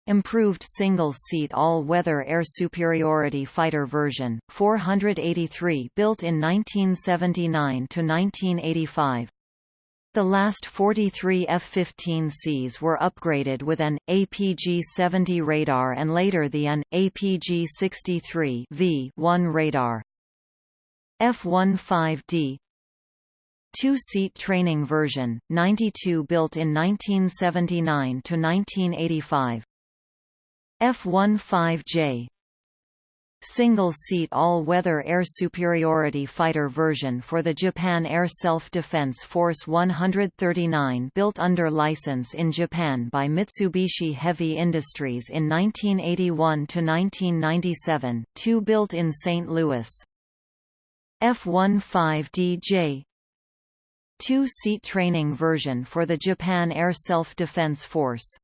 Improved single-seat all-weather air superiority fighter version, 483 built in 1979–1985. The last 43 F-15Cs were upgraded with an, APG-70 radar and later the AN, APG-63 V1 radar. F-15D Two-seat training version, 92 built in 1979–1985 F-15J Single-seat all-weather air superiority fighter version for the Japan Air Self-Defense Force 139 built under license in Japan by Mitsubishi Heavy Industries in 1981–1997, two built in St. Louis. F-15DJ two-seat training version for the Japan Air Self-Defense Force.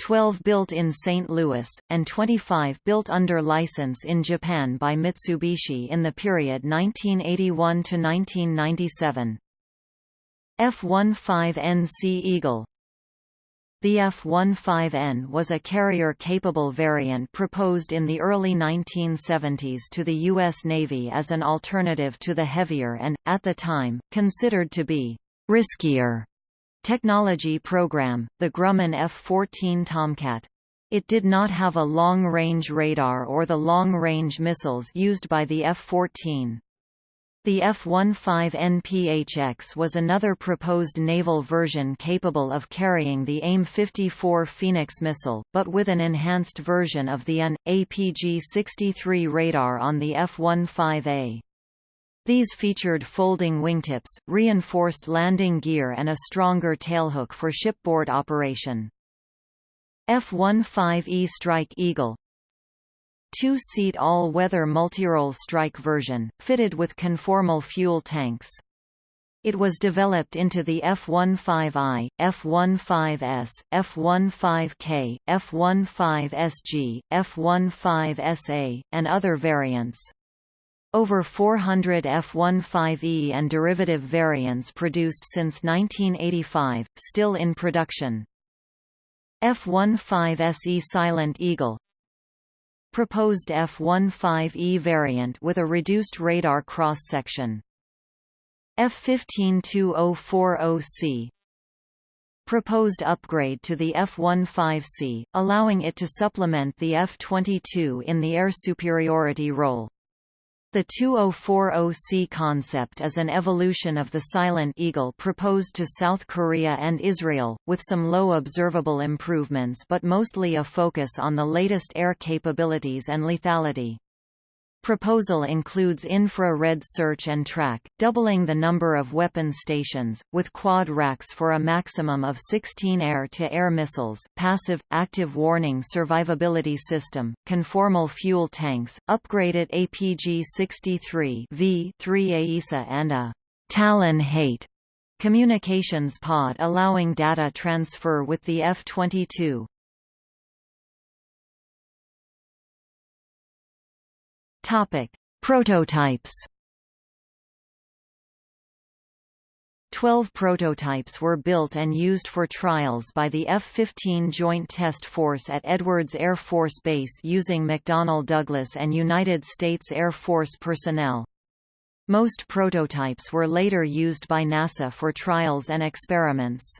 12 built in St. Louis, and 25 built under license in Japan by Mitsubishi in the period 1981–1997. F-15NC Eagle The F-15N was a carrier-capable variant proposed in the early 1970s to the U.S. Navy as an alternative to the heavier and, at the time, considered to be riskier Technology program, the Grumman F-14 Tomcat. It did not have a long-range radar or the long-range missiles used by the F-14. The F-15NPHX was another proposed naval version capable of carrying the AIM-54 Phoenix missile, but with an enhanced version of the AN, APG-63 radar on the F-15A. These featured folding wingtips, reinforced landing gear and a stronger tailhook for shipboard operation. F-15E Strike Eagle Two-seat all-weather multirole strike version, fitted with conformal fuel tanks. It was developed into the F-15I, F-15S, F-15K, F-15SG, F-15SA, and other variants. Over 400 F-15E and derivative variants produced since 1985, still in production. F-15SE Silent Eagle Proposed F-15E variant with a reduced radar cross-section. F-152040C Proposed upgrade to the F-15C, allowing it to supplement the F-22 in the air superiority role. The 2040C concept is an evolution of the Silent Eagle proposed to South Korea and Israel, with some low observable improvements but mostly a focus on the latest air capabilities and lethality. Proposal includes infra-red search and track, doubling the number of weapon stations, with quad racks for a maximum of 16 air-to-air -air missiles, passive, active warning survivability system, conformal fuel tanks, upgraded APG-63 V3 AESA and a Talon Hate communications pod allowing data transfer with the F-22. Topic: Prototypes. Twelve prototypes were built and used for trials by the F-15 Joint Test Force at Edwards Air Force Base using McDonnell Douglas and United States Air Force personnel. Most prototypes were later used by NASA for trials and experiments.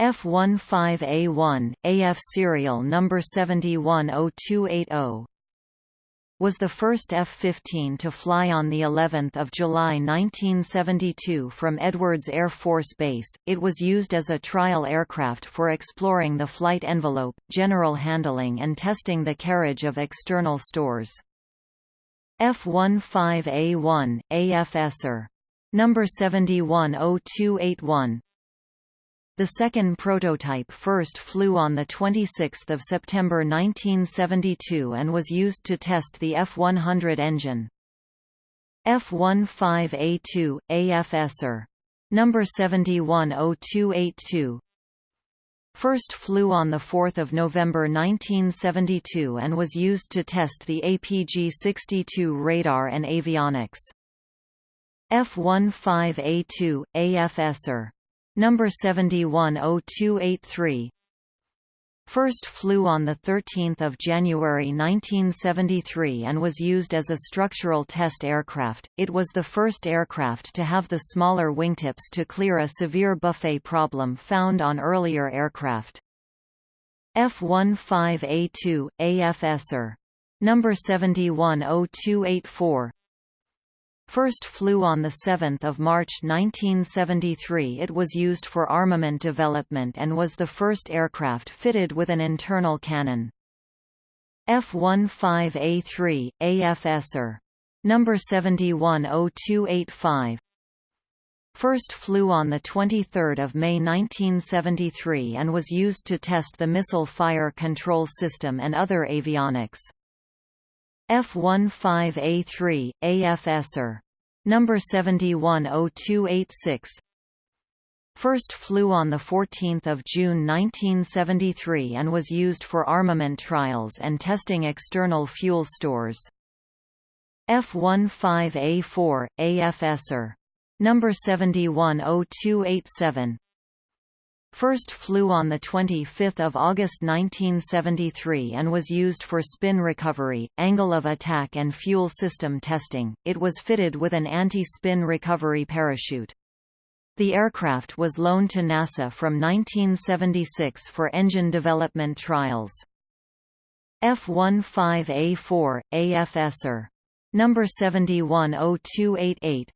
F-15A1, AF serial number 710280 was the first F-15 to fly on the 11th of July 1972 from Edwards Air Force Base. It was used as a trial aircraft for exploring the flight envelope, general handling and testing the carriage of external stores. F-15A1, AFSR. Number 710281 the second prototype first flew on 26 September 1972 and was used to test the F-100 engine. F-15A2, AFSR. Number 710282 First flew on 4 November 1972 and was used to test the APG-62 radar and avionics. F-15A2, AFSR Number 710283 First flew on 13 January 1973 and was used as a structural test aircraft. It was the first aircraft to have the smaller wingtips to clear a severe buffet problem found on earlier aircraft. F-15A2, AFSR. Number 710284 First flew on 7 March 1973 it was used for armament development and was the first aircraft fitted with an internal cannon. F-15A3, AFSR. Number 710285 First flew on 23 May 1973 and was used to test the missile fire control system and other avionics. F-15A3, AFSR. number 710286 First flew on 14 June 1973 and was used for armament trials and testing external fuel stores. F-15A4, AFSR. Number 710287 First flew on 25 August 1973 and was used for spin recovery, angle of attack and fuel system testing. It was fitted with an anti-spin recovery parachute. The aircraft was loaned to NASA from 1976 for engine development trials. F-15A4, AFSR. Number 710288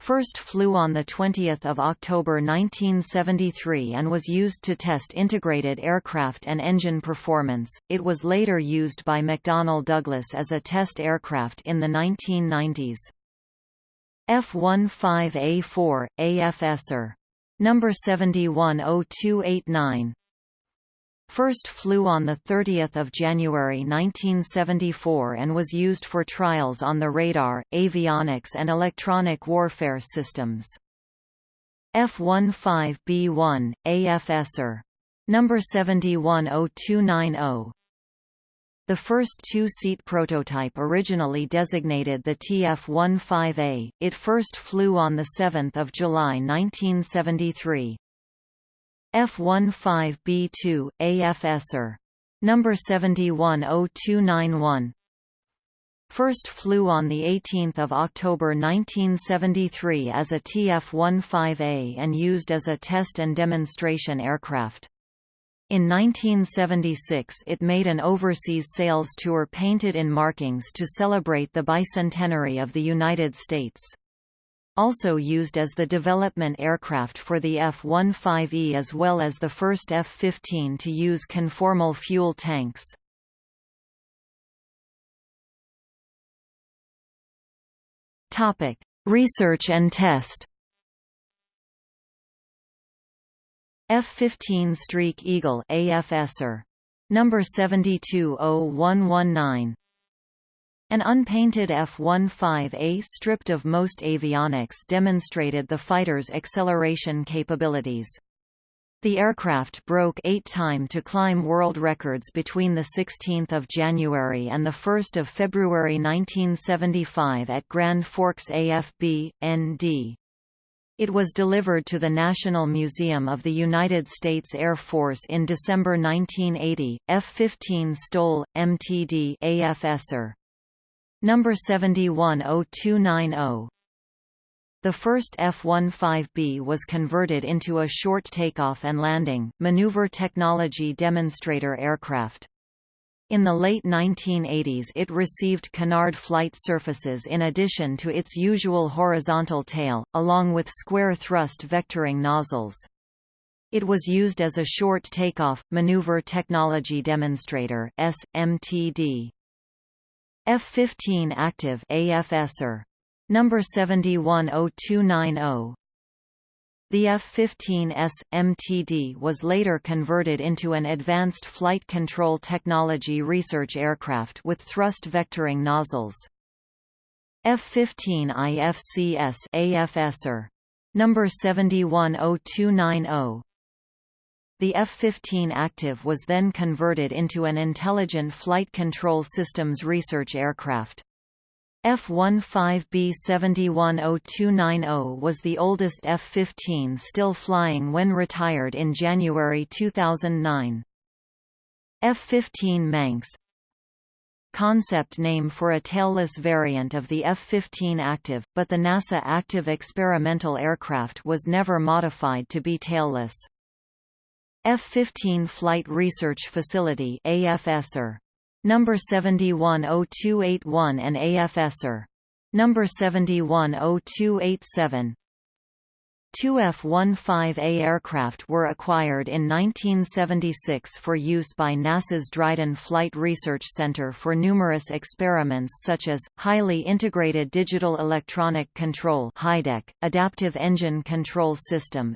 First flew on 20 October 1973 and was used to test integrated aircraft and engine performance. It was later used by McDonnell Douglas as a test aircraft in the 1990s. F-15A4, AFSR. Number 710289 First flew on 30 January 1974 and was used for trials on the radar, avionics and electronic warfare systems. F-15B1, AFSR. Number 710290 the first two-seat prototype originally designated the TF-15A, it first flew on 7 July 1973. F-15B2, AFSR. Number 710291 First flew on 18 October 1973 as a TF-15A and used as a test and demonstration aircraft. In 1976 it made an overseas sales tour painted in markings to celebrate the bicentenary of the United States. Also used as the development aircraft for the F-15E as well as the first F-15 to use conformal fuel tanks. Research and test F-15 Streak Eagle AFSR. Number 720119 An unpainted F-15A stripped of most avionics demonstrated the fighter's acceleration capabilities. The aircraft broke eight time to climb world records between 16 January and 1 February 1975 at Grand Forks AFB, ND. It was delivered to the National Museum of the United States Air Force in December 1980. F-15 STOL, MTD AFSR. Er. Number 710290. The first F-15B was converted into a short takeoff and landing, maneuver technology demonstrator aircraft. In the late 1980s it received canard flight surfaces in addition to its usual horizontal tail, along with square thrust vectoring nozzles. It was used as a short takeoff, maneuver technology demonstrator SMTD. F-15 active AFSR. Number 710290 the F-15S, MTD was later converted into an Advanced Flight Control Technology research aircraft with thrust vectoring nozzles. F-15 IFCS AFSR. Number 710290 the F-15 Active was then converted into an Intelligent Flight Control Systems research aircraft. F-15B71090 was the oldest F-15 still flying when retired in January 2009. F-15 Manx Concept name for a tailless variant of the F-15 Active, but the NASA Active experimental aircraft was never modified to be tailless. F-15 Flight Research Facility AFSR number 710281 and AFSR. Number 710287 Two F-15A aircraft were acquired in 1976 for use by NASA's Dryden Flight Research Center for numerous experiments such as, Highly Integrated Digital Electronic Control Adaptive Engine Control System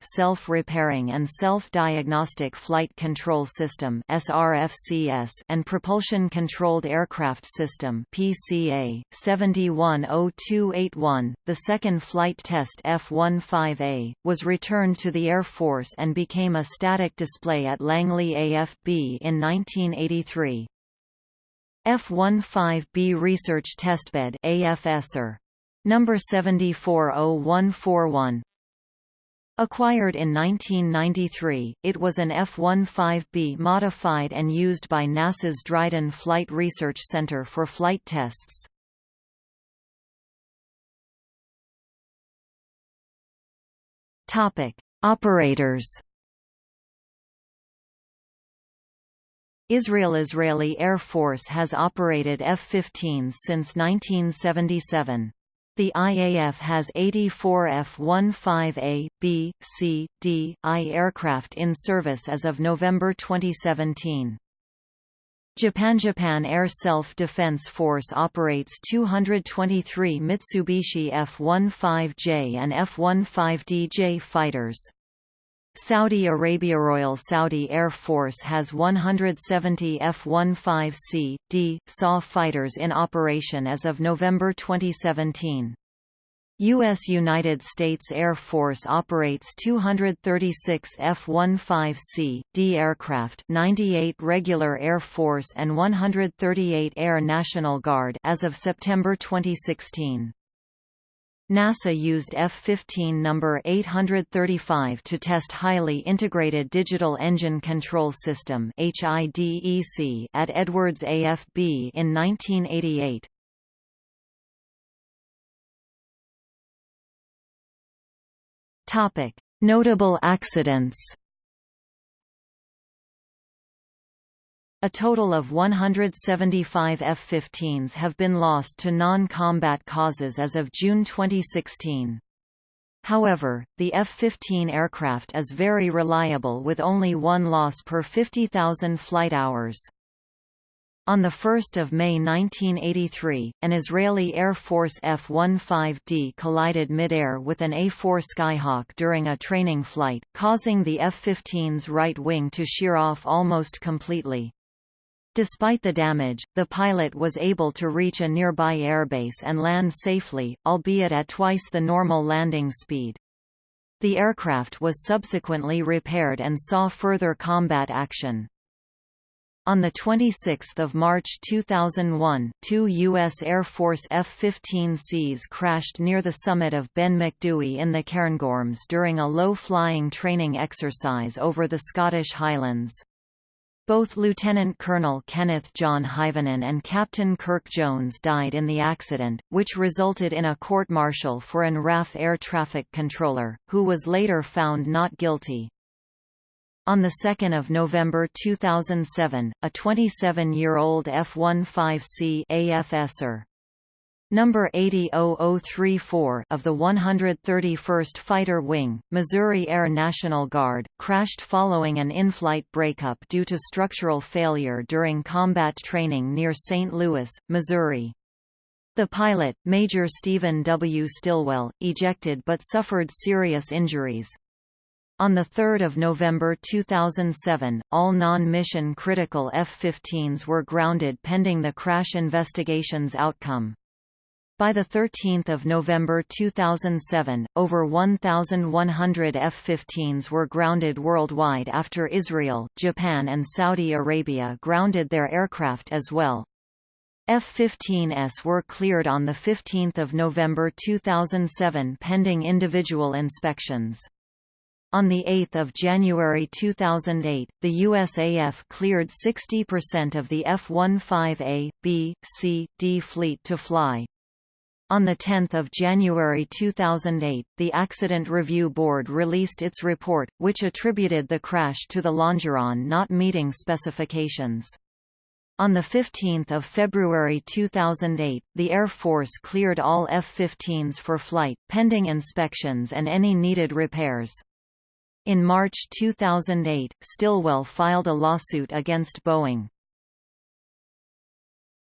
Self-Repairing and Self-Diagnostic Flight Control System and Propulsion Controlled Aircraft System PCA, 710281, the second flight test test F-15A, was returned to the Air Force and became a static display at Langley AFB in 1983. F-15B Research Testbed AFSR. Number 740141 Acquired in 1993, it was an F-15B modified and used by NASA's Dryden Flight Research Center for flight tests. Topic: Operators. Israel Israeli Air Force has operated F-15s since 1977. The IAF has 84 F-15A, B, C, D, I aircraft in service as of November 2017. Japan Japan Air Self-Defense Force operates 223 Mitsubishi F-15J and F-15DJ fighters. Saudi Arabia Royal Saudi Air Force has 170 F-15C, D, SAW fighters in operation as of November 2017. U.S. United States Air Force operates 236 F-15C, D aircraft 98 regular Air Force and 138 Air National Guard as of September 2016. NASA used F-15 number 835 to test Highly Integrated Digital Engine Control System at Edwards AFB in 1988. Topic: Notable accidents. A total of 175 F-15s have been lost to non-combat causes as of June 2016. However, the F-15 aircraft is very reliable with only one loss per 50,000 flight hours. On 1 May 1983, an Israeli Air Force F-15D collided mid-air with an A-4 Skyhawk during a training flight, causing the F-15's right wing to shear off almost completely. Despite the damage, the pilot was able to reach a nearby airbase and land safely, albeit at twice the normal landing speed. The aircraft was subsequently repaired and saw further combat action. On 26 March 2001, two U.S. Air Force F-15Cs crashed near the summit of Ben Macdui in the Cairngorms during a low-flying training exercise over the Scottish Highlands. Both Lieutenant Colonel Kenneth John Hyvonen and Captain Kirk Jones died in the accident, which resulted in a court-martial for an RAF air traffic controller, who was later found not guilty. On 2 November 2007, a 27-year-old F-15C AFSR Number 80034 of the 131st Fighter Wing, Missouri Air National Guard, crashed following an in-flight breakup due to structural failure during combat training near St. Louis, Missouri. The pilot, Major Stephen W. Stilwell, ejected but suffered serious injuries. On 3 November 2007, all non-mission critical F-15s were grounded pending the crash investigation's outcome. By 13 November 2007, over 1,100 F-15s were grounded worldwide after Israel, Japan and Saudi Arabia grounded their aircraft as well. F-15s were cleared on 15 November 2007 pending individual inspections. On 8 January 2008, the USAF cleared 60% of the F-15A, B, C, D fleet to fly. On 10 January 2008, the Accident Review Board released its report, which attributed the crash to the longeron not meeting specifications. On 15 February 2008, the Air Force cleared all F-15s for flight, pending inspections and any needed repairs. In March 2008, Stilwell filed a lawsuit against Boeing.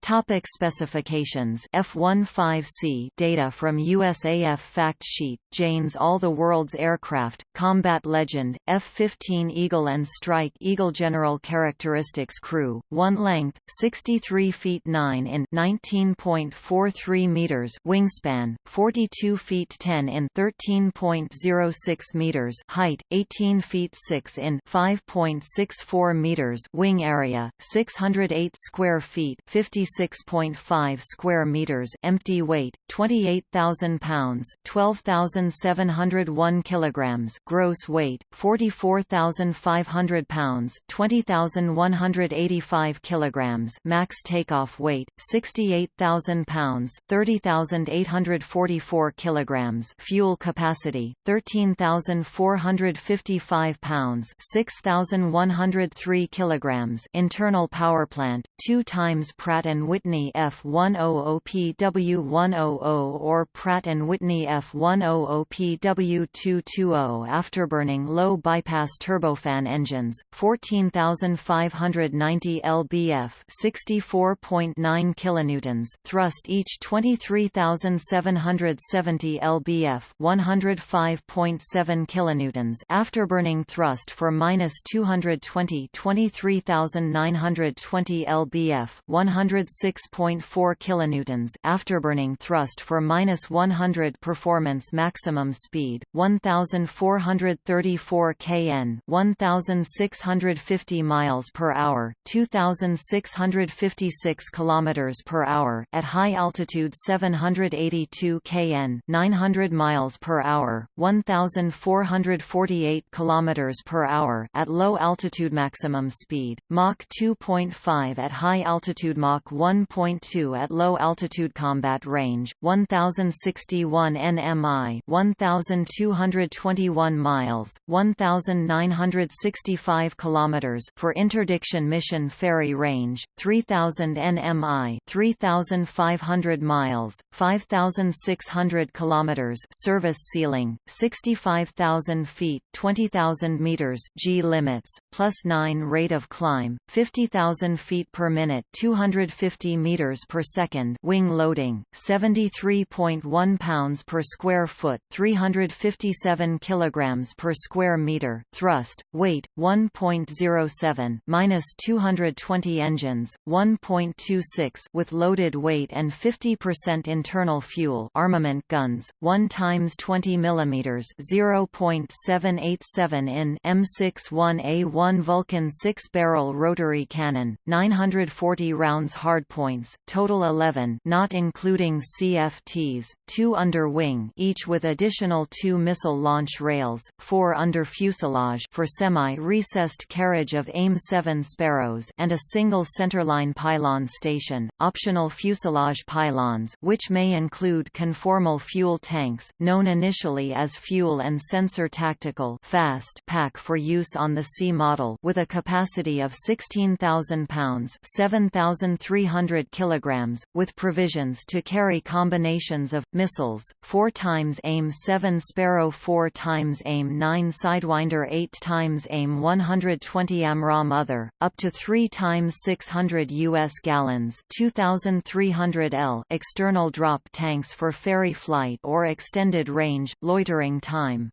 Topic specifications. F-15C data from USAF fact sheet, Jane's All the World's Aircraft, Combat Legend, F-15 Eagle and Strike Eagle General Characteristics Crew, 1 length, 63 feet 9 in 19.43 meters wingspan, 42 feet 10 in 13.06 meters height, 18 feet 6 in 5.64 meters wing area, 608 square feet 56 6.5 square meters empty weight 28,000 pounds 12,701 kilograms gross weight 44,500 pounds 20,185 kilograms max takeoff weight 68,000 pounds 30,844 kilograms fuel capacity 13,455 pounds 6,103 kilograms internal power plant 2 times Pratt and Whitney F100PW100 or Pratt & Whitney F100PW220 afterburning low bypass turbofan engines, 14,590 lbf 64.9 kilonewtons thrust each 23,770 lbf 105.7 kilonewtons afterburning thrust for minus 220 23,920 lbf 100 6.4 kilonewtons afterburning thrust for minus 100 performance maximum speed 1434 kn 1650 miles per hour 2656 kilometers per hour at high altitude 782 kn 900 miles per hour 1448 kilometers per hour at low altitude maximum speed Mach 2.5 at high altitude Mach 1 1.2 at low altitude combat range 1061 nmi 1221 miles 1965 kilometers for interdiction mission ferry range 3000 nmi 3500 miles 5600 kilometers service ceiling 65000 feet 20000 meters G limits plus 9 rate of climb 50000 feet per minute 250 50 meters per second wing loading 73.1 pounds per square foot 357 kilograms per square meter thrust weight 1.07 minus 220 engines 1.26 with loaded weight and 50% internal fuel armament guns 1 times 20 millimeters 0.787 in M61A1 Vulcan 6 barrel rotary cannon 940 rounds hard points, total 11 not including CFTs, 2 under wing each with additional 2 missile launch rails, 4 under fuselage for semi-recessed carriage of AIM-7 Sparrows and a single centerline pylon station, optional fuselage pylons which may include conformal fuel tanks, known initially as Fuel and Sensor Tactical fast pack for use on the C model with a capacity of 16,000 pounds 7,300 100 kilograms, with provisions to carry combinations of missiles, 4 times AIM-7 Sparrow 4 times AIM-9 Sidewinder 8 times AIM-120 AMRAAM Other, up to 3 times 600 U.S. gallons 2,300 L external drop tanks for ferry flight or extended range, loitering time.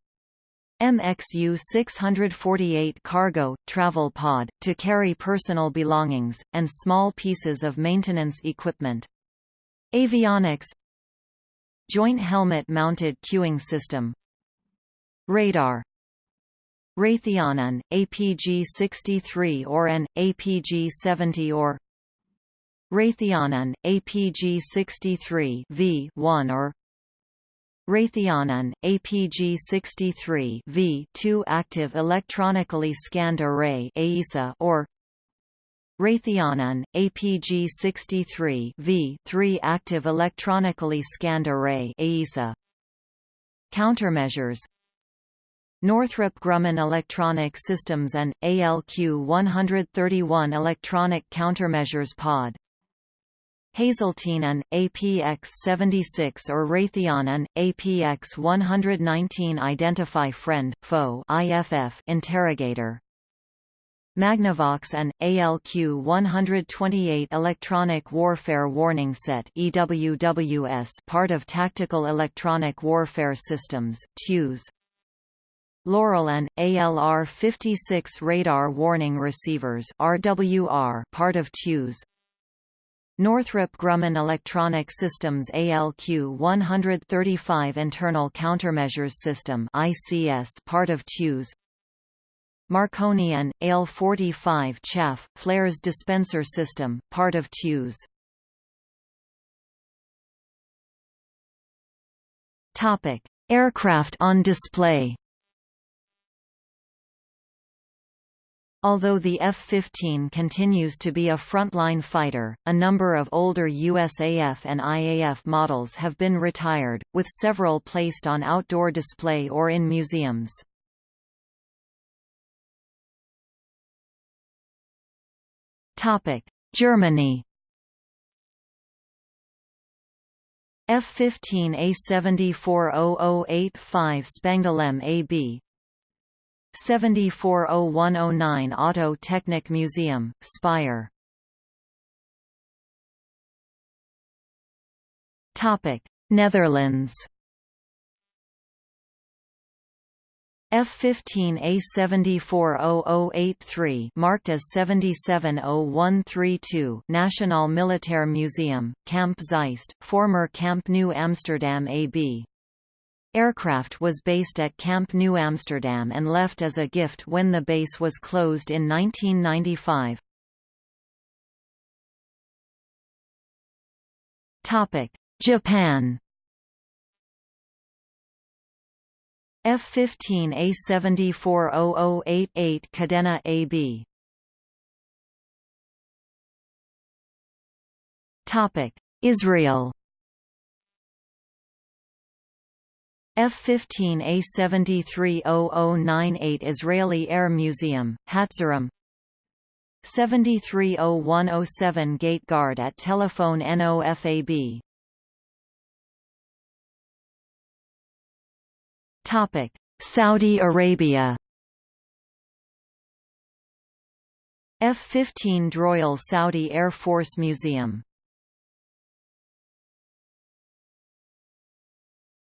MXU 648 cargo, travel pod, to carry personal belongings, and small pieces of maintenance equipment. Avionics. Joint helmet-mounted cueing system. Radar. Raytheon an APG-63 or an, APG-70 or Raytheon an APG-63 V1 or Raytheon APG-63 V2 active electronically scanned array or Raytheon APG-63 V3 active electronically scanned array Countermeasures Northrop Grumman Electronic Systems and, ALQ-131 Electronic Countermeasures Pod Hazeltine and, APX-76 or Raytheon and, APX-119 Identify Friend, Foe IFF Interrogator. Magnavox and, ALQ-128 Electronic Warfare Warning Set EWWS part of Tactical Electronic Warfare Systems TEWS Loral and ALR-56 radar warning receivers RWR part of TEWS Northrop Grumman Electronic Systems ALQ-135 Internal Countermeasures System ICS part of TEWS. Marconi and AL-45 chaff flares dispenser system part of Topic Aircraft on display Although the F-15 continues to be a frontline fighter, a number of older USAF and IAF models have been retired, with several placed on outdoor display or in museums. Germany F-15 A74085 Spangdahlem AB 740109 Auto Technik Museum, Speyer Netherlands. F15 A740083 marked as 770132 National Militair Museum, Kamp Zeist, former Camp New Amsterdam AB Aircraft was based at Camp New Amsterdam and left as a gift when the base was closed in 1995. Japan. F-15 A7400088 Kadena AB Israel F-15 A730098 Israeli Air Museum, Hatzerim 730107 Gate Guard at Tel Nof AB Topic Saudi Arabia. F-15 Droil Saudi Air Force Museum.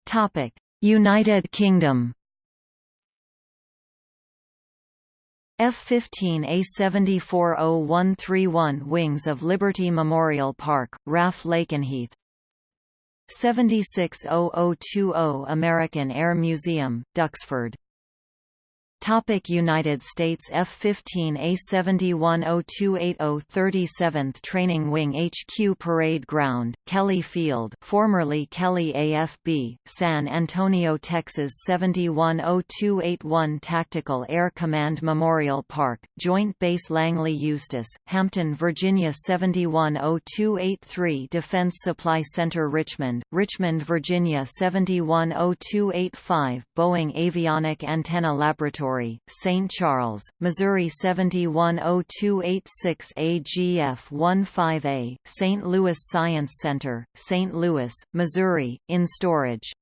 Topic United Kingdom. F-15 A740131 Wings of Liberty Memorial Park, RAF Lakenheath. 760020 American Air Museum, Duxford Topic United States F-15 A710280 37th Training Wing HQ Parade Ground, Kelly Field formerly Kelly AFB, San Antonio, Texas 710281 Tactical Air Command Memorial Park, Joint Base Langley Eustis, Hampton, Virginia 710283 Defense Supply Center Richmond, Richmond, Virginia 710285 Boeing Avionic Antenna Laboratory St. Charles, Missouri 710286 AGF-15A, St. Louis Science Center, St. Louis, Missouri, in storage.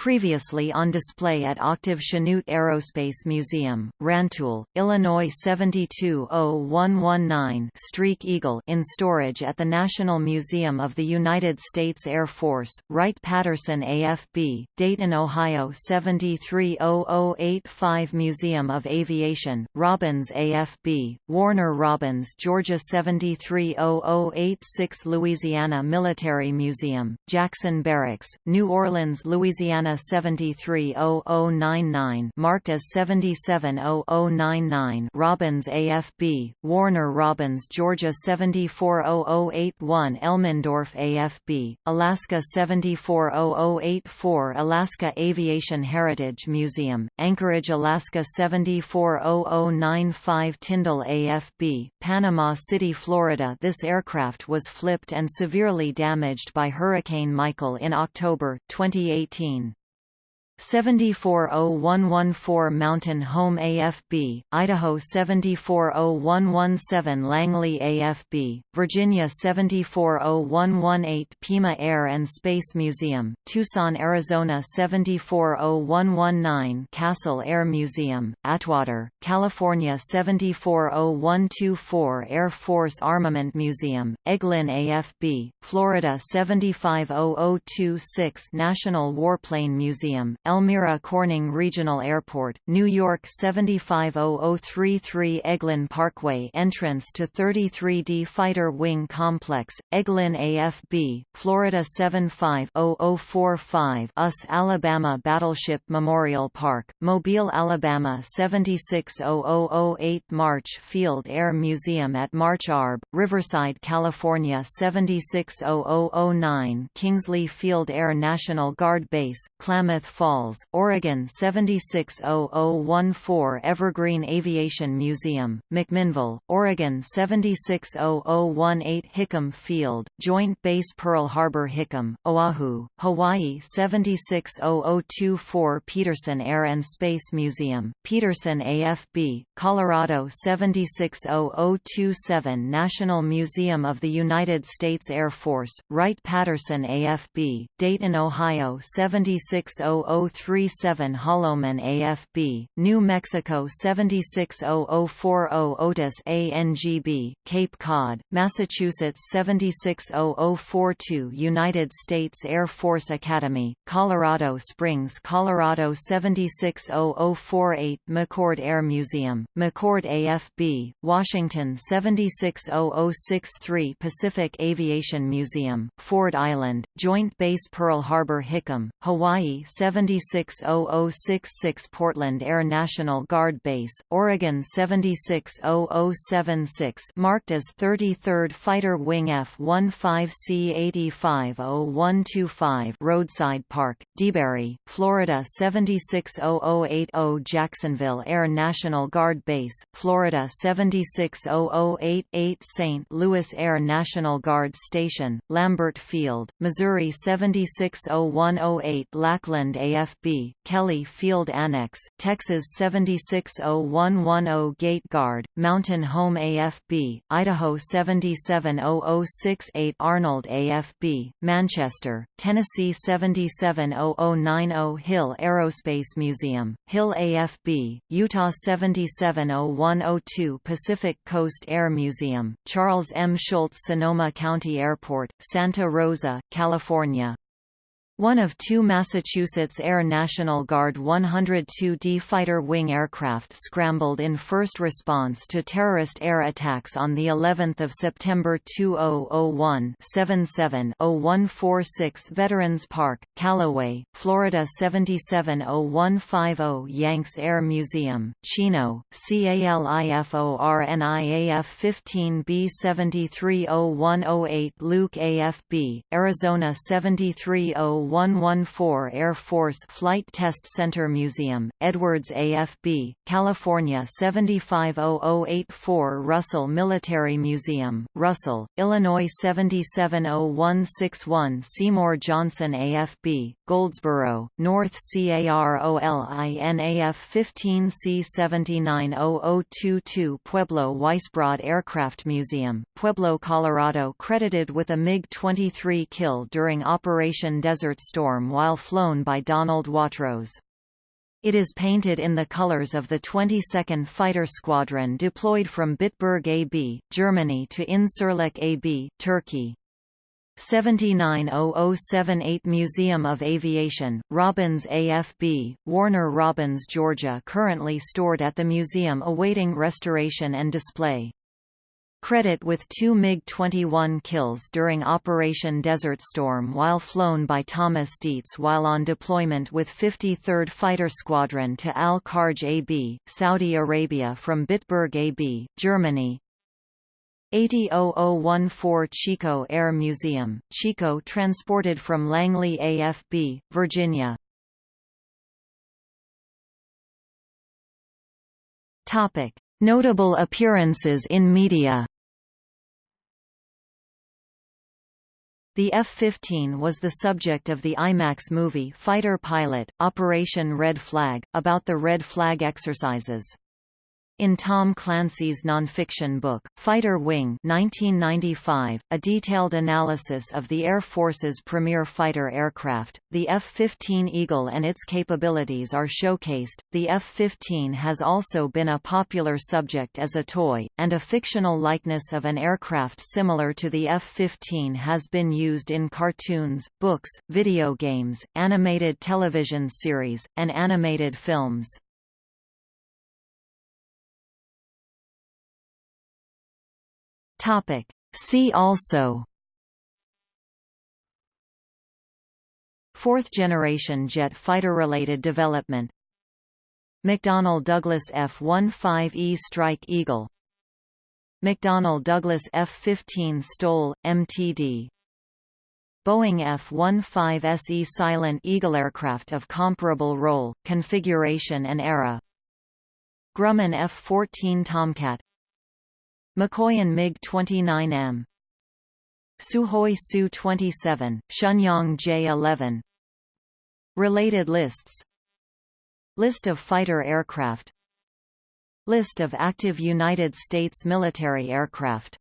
Previously on display at Octave Chanute Aerospace Museum, Rantoul, Illinois 720119 Streak Eagle in storage at the National Museum of the United States Air Force, Wright-Patterson AFB, Dayton, Ohio 730085 Museum of Aviation, Robins AFB, Warner Robins Georgia 730086 Louisiana Military Museum, Jackson Barracks, New Orleans, Louisiana 730099 marked as 770099 Robins AFB, Warner Robins Georgia 740081 Elmendorf AFB, Alaska 740084 Alaska Aviation Heritage Museum, Anchorage Alaska 740095 Tyndall AFB, Panama City Florida This aircraft was flipped and severely damaged by Hurricane Michael in October, 2018. 74014 Mountain Home AFB, Idaho 74017 Langley AFB, Virginia 74018 Pima Air and Space Museum, Tucson, Arizona 74019 Castle Air Museum, Atwater, California 74012 Air Force Armament Museum, Eglin AFB, Florida 750026 National Warplane Museum, Elmira Corning Regional Airport, New York 750033 Eglin Parkway entrance to 33D Fighter Wing Complex, Eglin AFB, Florida 750045 US Alabama Battleship Memorial Park, Mobile, Alabama 760008 March Field Air Museum at March Arb, Riverside, California 760009 Kingsley Field Air National Guard Base, Klamath Falls, Oregon 760014 Evergreen Aviation Museum, McMinnville, Oregon 760018 Hickam Field, Joint Base Pearl Harbor Hickam, Oahu, Hawaii 760024 Peterson Air and Space Museum, Peterson AFB, Colorado 760027 National Museum of the United States Air Force, Wright-Patterson AFB, Dayton, Ohio 760037 Holloman AFB, New Mexico 760040 Otis ANGB, Cape Cod, Massachusetts 760042 United States Air Force Academy, Colorado Springs Colorado 76048 McChord Air Museum, McChord AFB, Washington 760063 Pacific Aviation Museum, Ford Island, Joint Base Pearl Harbor Hickam, Hawaii 76066 Portland Air National Guard Base, Oregon 760076 marked as 33rd Fighter Wing F-15C-850125 Roadside Park, DeBary, Florida 76080 Jacksonville Air National Guard Base, Florida 76088 St. Louis Air National Guard Station, Lambert Field, Missouri 76018 Lackland AFB, Kelly Field Annex, Texas 76010 Gate Guard, Mountain Home AFB, Idaho 770068 Arnold AFB, Manchester, Tennessee 770090 Hill Aerospace Museum, Hill AFB, Utah 770102 Pacific Coast Air Museum, Charles M. Schulz Sonoma County Airport, Santa Rosa, California. California. One of two Massachusetts Air National Guard 102D fighter wing aircraft scrambled in first response to terrorist air attacks on the 11th of September 2001 770146 Veterans Park, Callaway, Florida 770150 Yanks Air Museum, Chino, CALIFORNIAF 15B730108 Luke AFB, Arizona 730 114 Air Force Flight Test Center Museum, Edwards AFB, California 750084 Russell Military Museum, Russell, Illinois 770161 Seymour Johnson AFB, Goldsboro, North CAROLINAF 15C790022 Pueblo Weisbrod Aircraft Museum, Pueblo, Colorado credited with a MiG-23 kill during Operation Desert Storm while flown by Donald Watrous. It is painted in the colors of the 22nd Fighter Squadron deployed from Bitburg AB, Germany to Incirlik AB, Turkey. 790078 Museum of Aviation, Robins AFB, Warner Robins, Georgia currently stored at the museum awaiting restoration and display. Credit with two MiG-21 kills during Operation Desert Storm while flown by Thomas Dietz while on deployment with 53rd Fighter Squadron to Al-Kharj AB, Saudi Arabia from Bitburg AB, Germany. 80014 Chico Air Museum, Chico transported from Langley AFB, Virginia. Topic: Notable appearances in media The F-15 was the subject of the IMAX movie Fighter Pilot, Operation Red Flag, about the Red Flag exercises. In Tom Clancy's nonfiction book, Fighter Wing 1995, a detailed analysis of the Air Force's premier fighter aircraft, the F-15 Eagle and its capabilities are showcased. The F-15 has also been a popular subject as a toy, and a fictional likeness of an aircraft similar to the F-15 has been used in cartoons, books, video games, animated television series, and animated films. Topic. See also. Fourth-generation jet fighter-related development. McDonnell Douglas F-15E Strike Eagle. McDonnell Douglas F-15 STOL, MTD Boeing F-15SE Silent Eagle aircraft of comparable role, configuration and era. Grumman F-14 Tomcat Mikoyan MiG-29M Sukhoi Su-27, Shenyang J-11 Related lists. List of fighter aircraft. List of active United States military aircraft